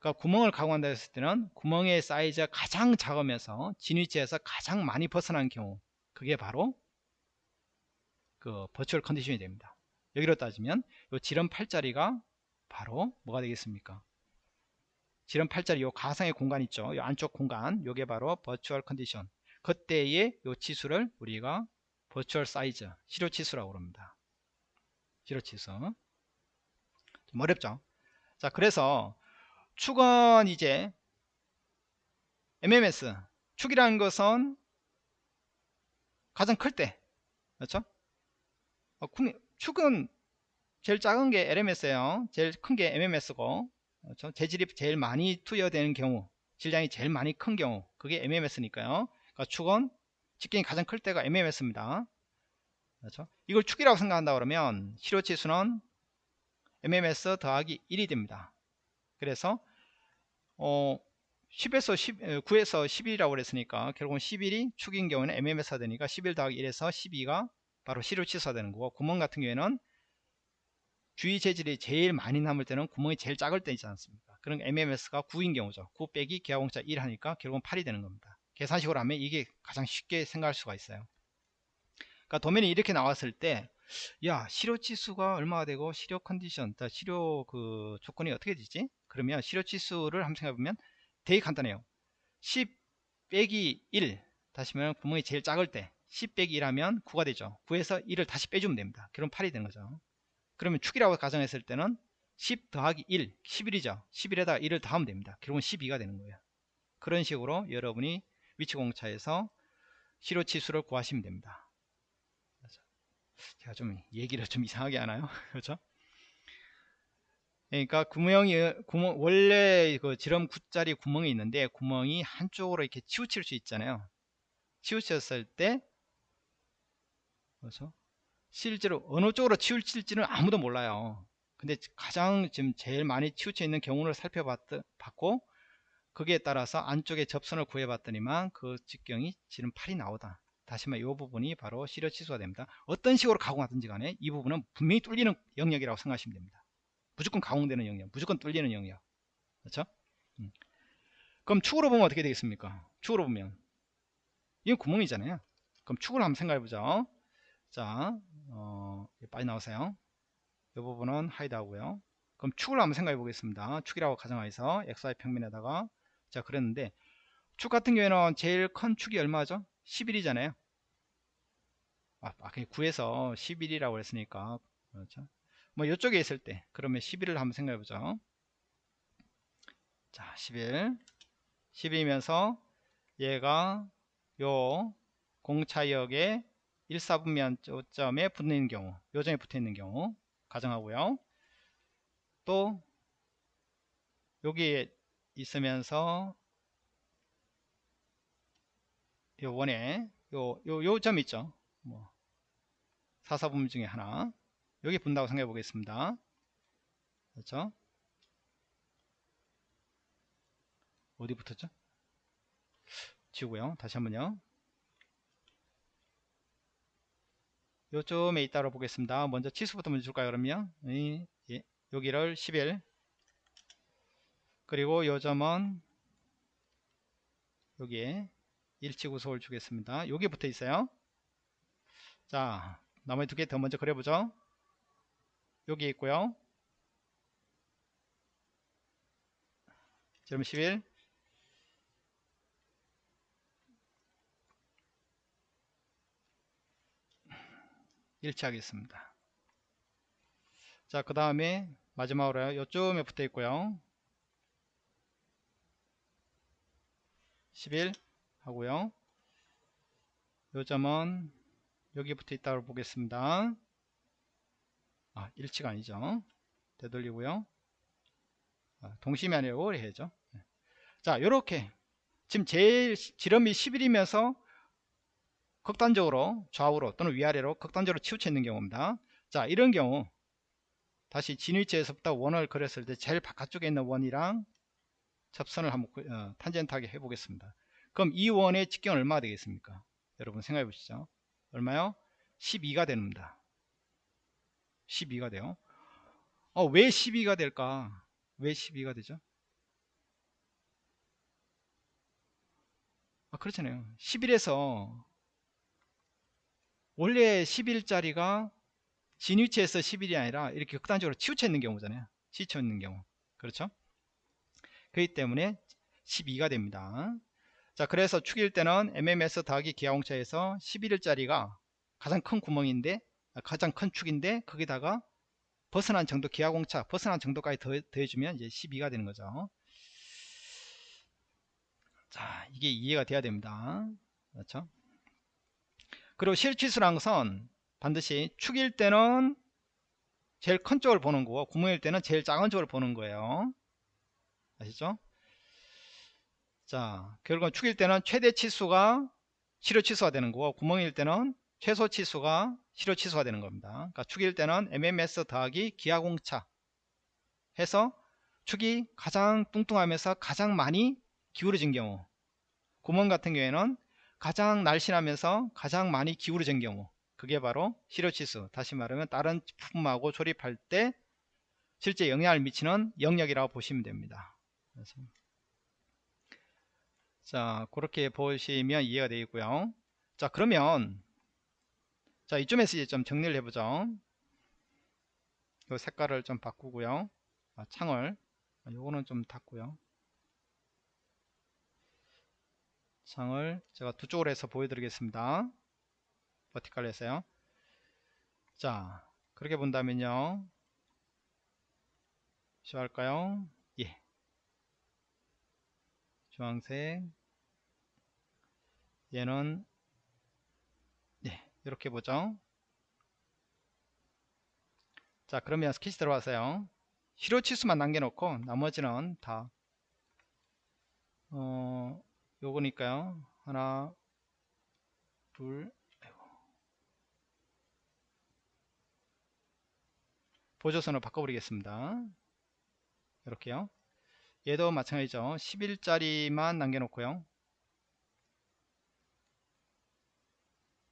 그러니까 구멍을 가공한다 했을 때는 구멍의 사이즈가 가장 작으면서 진위치에서 가장 많이 벗어난 경우 그게 바로 그 버추얼 컨디션이 됩니다. 여기로 따지면 요 지름 8자리가 바로 뭐가 되겠습니까? 지름 8자리 요 가상의 공간 있죠. 요 안쪽 공간 요게 바로 버추얼 컨디션. 그때의 요 치수를 우리가 버추얼 사이즈 실효 치수라고 합니다. 지로치수 좀 어렵죠 자 그래서 축은 이제 MMS 축이라는 것은 가장 클 때. 그렇죠? 어, 축은 제일 작은 게 LMS예요. 제일 큰 게 MMS고. 그렇죠? 재질이 제일 많이 투여되는 경우 질량이 제일 많이 큰 경우 그게 MMS니까요. 그러니까 축은 직경이 가장 클 때가 MMS입니다. 그렇죠? 이걸 축이라고 생각한다 그러면 실효치수는 MMS 더하기 1이 됩니다. 그래서 어 10에서 10, 9에서 11이라고 그랬으니까 결국은 11이 축인 경우는 MMS가 되니까 11 더하기 1에서 12가 바로 실효치수가 되는 거고 구멍 같은 경우에는 주위 재질이 제일 많이 남을 때는 구멍이 제일 작을 때 있지 않습니까? 그런 MMS가 9인 경우죠. 9 빼기 기하공차 1 하니까 결국은 8이 되는 겁니다. 계산식으로 하면 이게 가장 쉽게 생각할 수가 있어요. 그러니까 도면이 이렇게 나왔을 때, 야, 실효 치수가 얼마가 되고 실효 컨디션, 실효 그 조건이 어떻게 되지? 그러면 실효 치수를 한번 생각해 보면 되게 간단해요. 10 빼기 1 다시면 구멍이 제일 작을 때 10 빼기 1 하면 9가 되죠. 9에서 1을 다시 빼주면 됩니다. 그럼 8이 되는 거죠. 그러면 축이라고 가정했을 때는 10 더하기 1, 11이죠. 11에다 1을 더하면 됩니다. 결국은 12가 되는 거예요. 그런 식으로 여러분이 위치공차에서 실효치수를 구하시면 됩니다. 제가 좀 얘기를 좀 이상하게 하나요? 그렇죠? 그러니까 구멍이 구멍 원래 그 지름 9짜리 구멍이 있는데 구멍이 한쪽으로 이렇게 치우칠 수 있잖아요. 치우쳤을 때 그렇죠? 실제로 어느 쪽으로 치우칠지는 아무도 몰라요. 근데 가장 지금 제일 많이 치우쳐 있는 경우를 살펴봤고 거기에 따라서 안쪽에 접선을 구해봤더니만 그 직경이 지름 8이 나오다. 다시 말해 이 부분이 바로 시력 취소가 됩니다. 어떤 식으로 가공하든지 간에 이 부분은 분명히 뚫리는 영역이라고 생각하시면 됩니다. 무조건 가공되는 영역, 무조건 뚫리는 영역. 그렇죠? 음. 그럼 축으로 보면 어떻게 되겠습니까? 축으로 보면 이건 구멍이잖아요. 그럼 축을 한번 생각해 보죠. 자, 어, 빨리 나오세요. 이 부분은 하이드 하고요. 그럼 축을 한번 생각해 보겠습니다. 축이라고 가정하에서 XY 평면에다가 자 그랬는데 축 같은 경우에는 제일 큰 축이 얼마죠? 11이잖아요. 아, 아 9에서 11이라고 했으니까 그렇죠. 뭐 이쪽에 있을 때 그러면 11을 한번 생각해 보죠. 자, 11. 11이면서 얘가 요 공차역의 1사분면 점에 붙는 경우, 요점에 붙어 있는 경우 가정하고요. 또 여기에 있으면서 요 원에 요 요 요 점 있죠. 뭐 사사분면 중에 하나 여기 분다고 생각해 보겠습니다. 그렇죠? 어디 붙었죠? 지우고요. 다시 한번요. 요점에 있다고 보겠습니다. 먼저 치수부터 먼저 줄까요? 그러면 예, 예. 여기를 11 그리고 요 점은 여기에 일치구속을 주겠습니다. 여기 붙어 있어요. 자 나머지 두 개 더 먼저 그려보죠. 여기 있고요. 점11 일치하겠습니다. 자, 그 다음에 마지막으로 요점에 붙어 있고요. 11 하고요. 요점은 여기 붙어 있다고 보겠습니다. 아, 일치가 아니죠. 되돌리고요. 아, 동심이 아니라 오래해죠. 네. 자, 요렇게 지금 제일 지름이 11이면서 극단적으로 좌우로 또는 위아래로 극단적으로 치우쳐 있는 경우입니다. 자, 이런 경우 다시 진위치에서부터 원을 그렸을 때 제일 바깥쪽에 있는 원이랑 접선을 한번 어, 탄젠트하게 해보겠습니다. 그럼 이 원의 직경은 얼마가 되겠습니까? 여러분 생각해 보시죠. 얼마요? 12가 됩니다. 12가 돼요. 어, 왜 12가 될까? 왜 12가 되죠? 아, 그렇잖아요. 11에서 원래 11짜리가 진위치에서 11이 아니라 이렇게 극단적으로 치우쳐 있는 경우잖아요. 치우쳐 있는 경우. 그렇죠? 그렇기 때문에 12가 됩니다. 자, 그래서 축일 때는 MMS 더하기 기하공차에서 11일짜리가 가장 큰 구멍인데, 가장 큰 축인데, 거기다가 벗어난 정도 기하공차, 벗어난 정도까지 더, 더해주면 이제 12가 되는 거죠. 자, 이게 이해가 돼야 됩니다. 그렇죠? 그리고 실치수란 것은 반드시 축일 때는 제일 큰 쪽을 보는 거고 구멍일 때는 제일 작은 쪽을 보는 거예요 아시죠 자 결국은 축일 때는 최대 치수가 실효 치수가 되는 거고 구멍일 때는 최소 치수가 실효 치수가 되는 겁니다. 그러니까 축일 때는 MMS 더하기 기하공차 해서 축이 가장 뚱뚱하면서 가장 많이 기울어진 경우 구멍 같은 경우에는 가장 날씬하면서 가장 많이 기울어진 경우 그게 바로 실효치수 다시 말하면 다른 부품하고 조립할 때 실제 영향을 미치는 영역이라고 보시면 됩니다. 그래서 자 그렇게 보시면 이해가 되겠고요. 자 그러면 자 이쯤에서 이제 좀 정리를 해보죠 이 색깔을 좀 바꾸고요 아, 창을 아, 요거는 좀 닫고요 창을 제가 두 쪽으로 해서 보여드리겠습니다. 버티컬 해서요. 자, 그렇게 본다면요. 쇼할까요? 예. 주황색. 얘는, 네, 이렇게 보죠. 자 그러면 스케치 들어와서요. 실효 치수만 남겨놓고 나머지는 다 어, 요거니까요. 하나 둘. 보조선을 바꿔버리겠습니다. 이렇게요. 얘도 마찬가지죠. 10일짜리만 남겨놓고요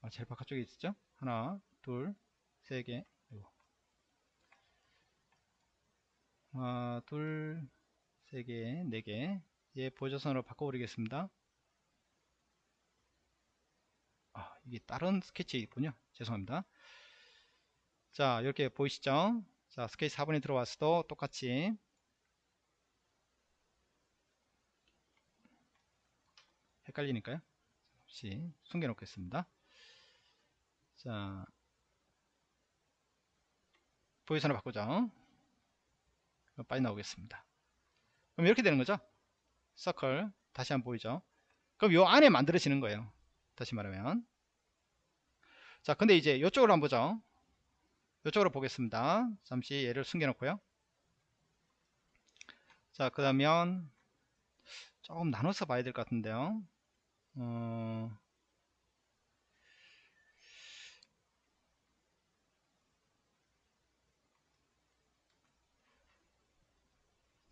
아, 제일 바깥쪽에 있었죠? 하나 둘 세개. 하나 둘 세 개 네 개. 얘 보조선으로 바꿔버리겠습니다. 아 이게 다른 스케치 있군요. 죄송합니다. 자 이렇게 보이시죠? 자 스케치 4번에 들어왔어도 똑같이. 헷갈리니까요. 혹시 숨겨 놓겠습니다 자 보이선을 바꾸죠. 빨리 나오겠습니다. 그럼 이렇게 되는 거죠? 서클 다시 한번 보이죠? 그럼 요 안에 만들어지는 거예요. 다시 말하면. 자 근데 이제 이쪽으로 한번 보죠. 이쪽으로 보겠습니다. 잠시 얘를 숨겨 놓고요. 자 그러면 조금 나눠서 봐야 될 것 같은데요. 어...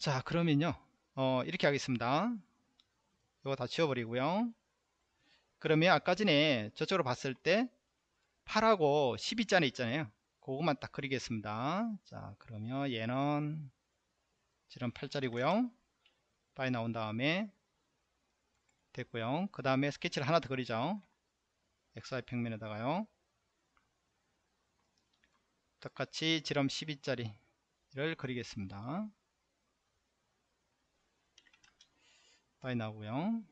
자 그러면요. 어, 이렇게 하겠습니다. 이거 다 지워버리고요. 그러면 아까 전에 저쪽으로 봤을 때 8하고 12잔에 있잖아요. 그것만 딱 그리겠습니다. 자 그러면 얘는 지름 8짜리고요. 빨리 나온 다음에 됐고요. 그 다음에 스케치를 하나 더 그리죠. XY 평면에다가요. 똑같이 지름 12짜리를 그리겠습니다 빨리 나오고요.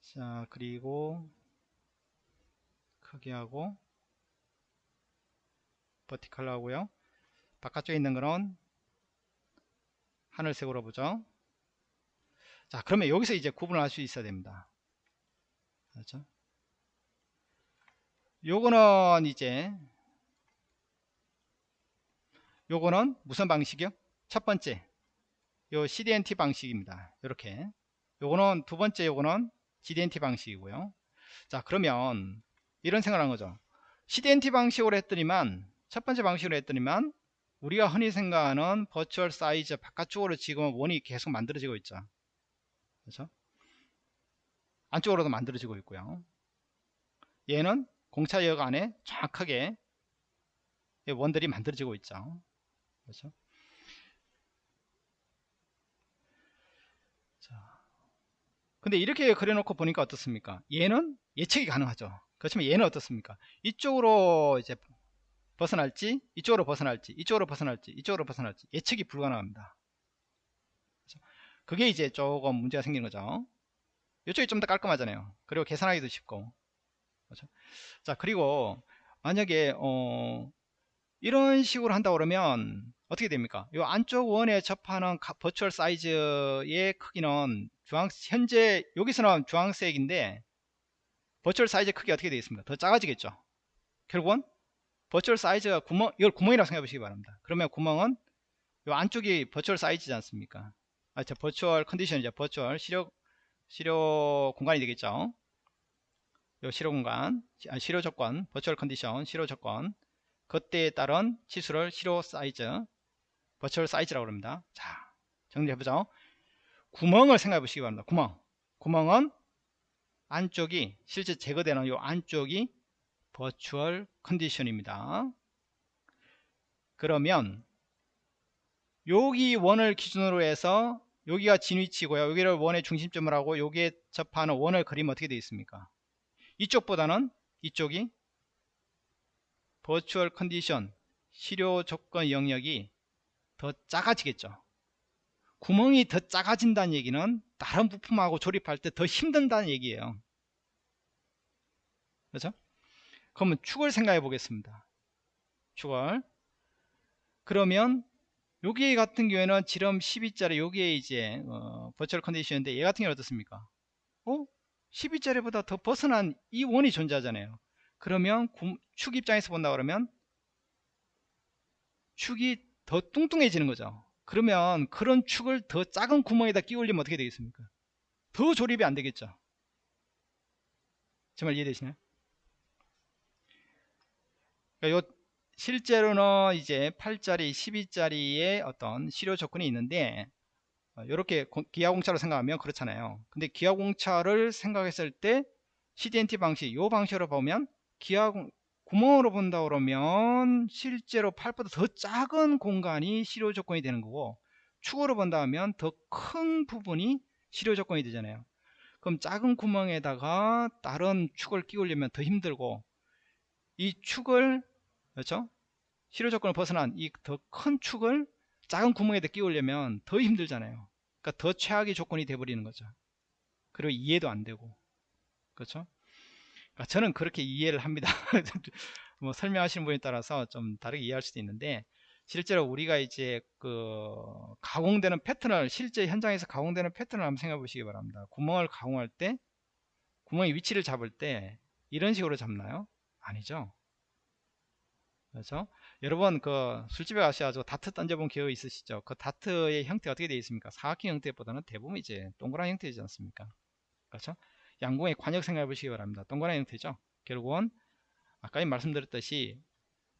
자 그리고 크게 하고 버티컬로 하고요. 바깥쪽에 있는 거는 하늘색으로 보죠. 자 그러면 여기서 이제 구분을 할 수 있어야 됩니다. 그렇죠? 요거는 이제 요거는 무슨 방식이요? 첫 번째 요 CDNT 방식입니다. 이렇게 요거는 두 번째 요거는 GDNT 방식이고요. 자 그러면 이런 생각을 한 거죠. CDNT 방식으로 했더니만 첫 번째 방식으로 했더니만 우리가 흔히 생각하는 버추얼 사이즈 바깥쪽으로 지금 원이 계속 만들어지고 있죠. 그렇죠? 안쪽으로도 만들어지고 있고요. 얘는 공차역 안에 정확하게 원들이 만들어지고 있죠. 그렇죠? 근데 이렇게 그려놓고 보니까 어떻습니까? 얘는 예측이 가능하죠. 그렇지만 얘는 어떻습니까? 이쪽으로 이제 벗어날지, 이쪽으로 벗어날지, 이쪽으로 벗어날지, 이쪽으로 벗어날지 예측이 불가능합니다. 그게 이제 조금 문제가 생기는 거죠. 이쪽이 좀 더 깔끔하잖아요. 그리고 계산하기도 쉽고. 그렇죠? 자, 그리고 만약에 어, 이런 식으로 한다 그러면 어떻게 됩니까? 이 안쪽 원에 접하는 virtual size의 크기는 주황 현재 여기서는 주황색인데 virtual size 크기 어떻게 되겠습니까? 더 작아지겠죠. 결국은 virtual size가 구멍 이걸 구멍이라고 생각해 보시기 바랍니다. 그러면 구멍은 이 안쪽이 virtual size지 않습니까? 아, 저 버추얼 컨디션이죠. virtual 실효 실효 공간이 되겠죠. 요 실효 공간, 아, 실효 조건, virtual condition, 실효 조건 그때에 따른 치수를 실효 사이즈 virtual size라고 합니다. 자, 정리해보죠. 구멍을 생각해 보시기 바랍니다. 구멍. 구멍은 안쪽이 실제 제거되는 이 안쪽이 virtual condition입니다. 그러면 여기 원을 기준으로 해서 여기가 진위치고요. 여기를 원의 중심점을 하고 여기에 접하는 원을 그리면 어떻게 되어 있습니까? 이쪽보다는 이쪽이 버추얼 컨디션 실효 조건 영역이 더 작아지겠죠. 구멍이 더 작아진다는 얘기는 다른 부품하고 조립할 때 더 힘든다는 얘기예요. 그렇죠? 그러면 축을 생각해 보겠습니다. 축을. 그러면 여기 같은 경우에는 지름 12짜리 여기에 이제 어, 버추얼 컨디션인데 얘 같은 경우는 어떻습니까? 어? 12짜리보다 더 벗어난 이 원이 존재하잖아요. 그러면 축 입장에서 본다 그러면 축이 더 뚱뚱해지는 거죠. 그러면 그런 축을 더 작은 구멍에다 끼울리면 어떻게 되겠습니까? 더 조립이 안 되겠죠. 정말 이해되시나요? 그러니까 요 실제로는 이제 8짜리 12짜리의 어떤 실효 조건이 있는데 이렇게 기아공차로 생각하면 그렇잖아요. 근데 기아공차를 생각했을 때 CDNT 방식 요 방식으로 보면 기아 구멍으로 본다 그러면 실제로 팔보다 더 작은 공간이 실효 조건이 되는 거고 축으로 본다 하면 더 큰 부분이 실효 조건이 되잖아요. 그럼 작은 구멍에다가 다른 축을 끼우려면 더 힘들고 이 축을 그렇죠? 실효 조건을 벗어난 이 더 큰 축을 작은 구멍에다 끼우려면 더 힘들잖아요. 그러니까 더 최악의 조건이 돼버리는 거죠. 그리고 이해도 안 되고. 그렇죠 저는 그렇게 이해를 합니다. 뭐 설명하시는 분에 따라서 좀 다르게 이해할 수도 있는데 실제로 우리가 이제 그 가공되는 패턴을 실제 현장에서 가공되는 패턴을 한번 생각해 보시기 바랍니다. 구멍을 가공할 때 구멍의 위치를 잡을 때 이런 식으로 잡나요? 아니죠. 그렇죠? 여러분 그 술집에 가셔가지고 다트 던져본 기억 있으시죠? 그 다트의 형태 어떻게 되어 있습니까? 사각형 형태보다는 대부분 이제 동그란 형태이지 않습니까? 그렇죠 양궁의 관역 생각해 보시기 바랍니다 동그란 형태죠 결국은 아까 말씀드렸듯이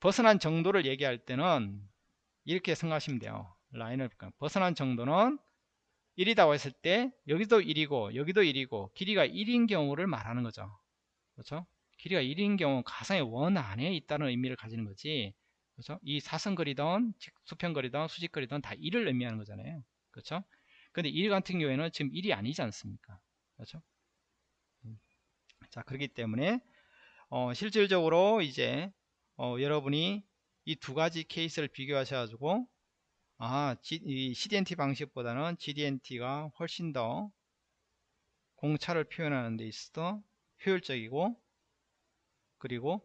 벗어난 정도를 얘기할 때는 이렇게 생각하시면 돼요 라인을 벗어난 정도는 1이라고 했을 때 여기도 1이고 여기도 1이고 길이가 1인 경우를 말하는 거죠 그렇죠 길이가 1인 경우 가상의 원 안에 있다는 의미를 가지는 거지 그렇죠? 이 사선거리든 수평거리든 수직거리든 다 1을 의미하는 거잖아요. 그렇죠? 근데 1 같은 경우에는 지금 1이 아니지 않습니까? 그렇죠? 음. 자, 그렇기 때문에 어, 실질적으로 이제 어, 여러분이 이 두 가지 케이스를 비교하셔가지고 아, G, 이 CDNT 방식보다는 GDNT가 훨씬 더 공차를 표현하는 데 있어 효율적이고 그리고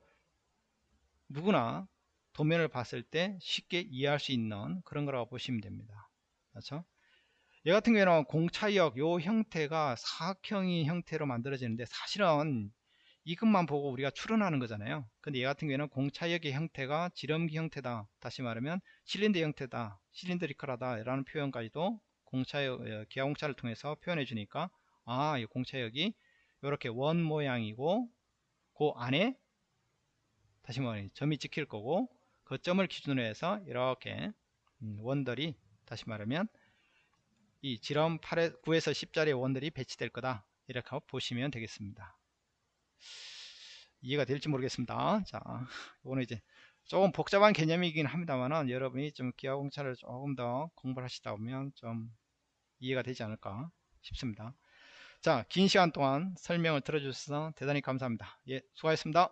누구나 도면을 봤을 때 쉽게 이해할 수 있는 그런 거라고 보시면 됩니다. 그렇죠? 얘 같은 경우에는 공차역 요 형태가 사각형의 형태로 만들어지는데 사실은 이것만 보고 우리가 추론하는 거잖아요. 근데 얘 같은 경우에는 공차역의 형태가 지름기 형태다. 다시 말하면 실린더 형태다. 실린더리컬하다. 라는 표현까지도 공차역, 어, 기하공차를 통해서 표현해 주니까 아, 이 공차역이 이렇게 원 모양이고 그 안에 다시 말하면 점이 찍힐 거고 그 점을 기준으로 해서 이렇게 음, 원들이 다시 말하면 이 지름 8에 9에서 10짜리 원들이 배치될 거다. 이렇게 보시면 되겠습니다. 이해가 될지 모르겠습니다. 자 이거는 이제 조금 복잡한 개념이긴 합니다만 여러분이 좀 기하공차를 조금 더 공부를 하시다 보면 좀 이해가 되지 않을까 싶습니다. 자 긴 시간 동안 설명을 들어주셔서 대단히 감사합니다. 예 수고하셨습니다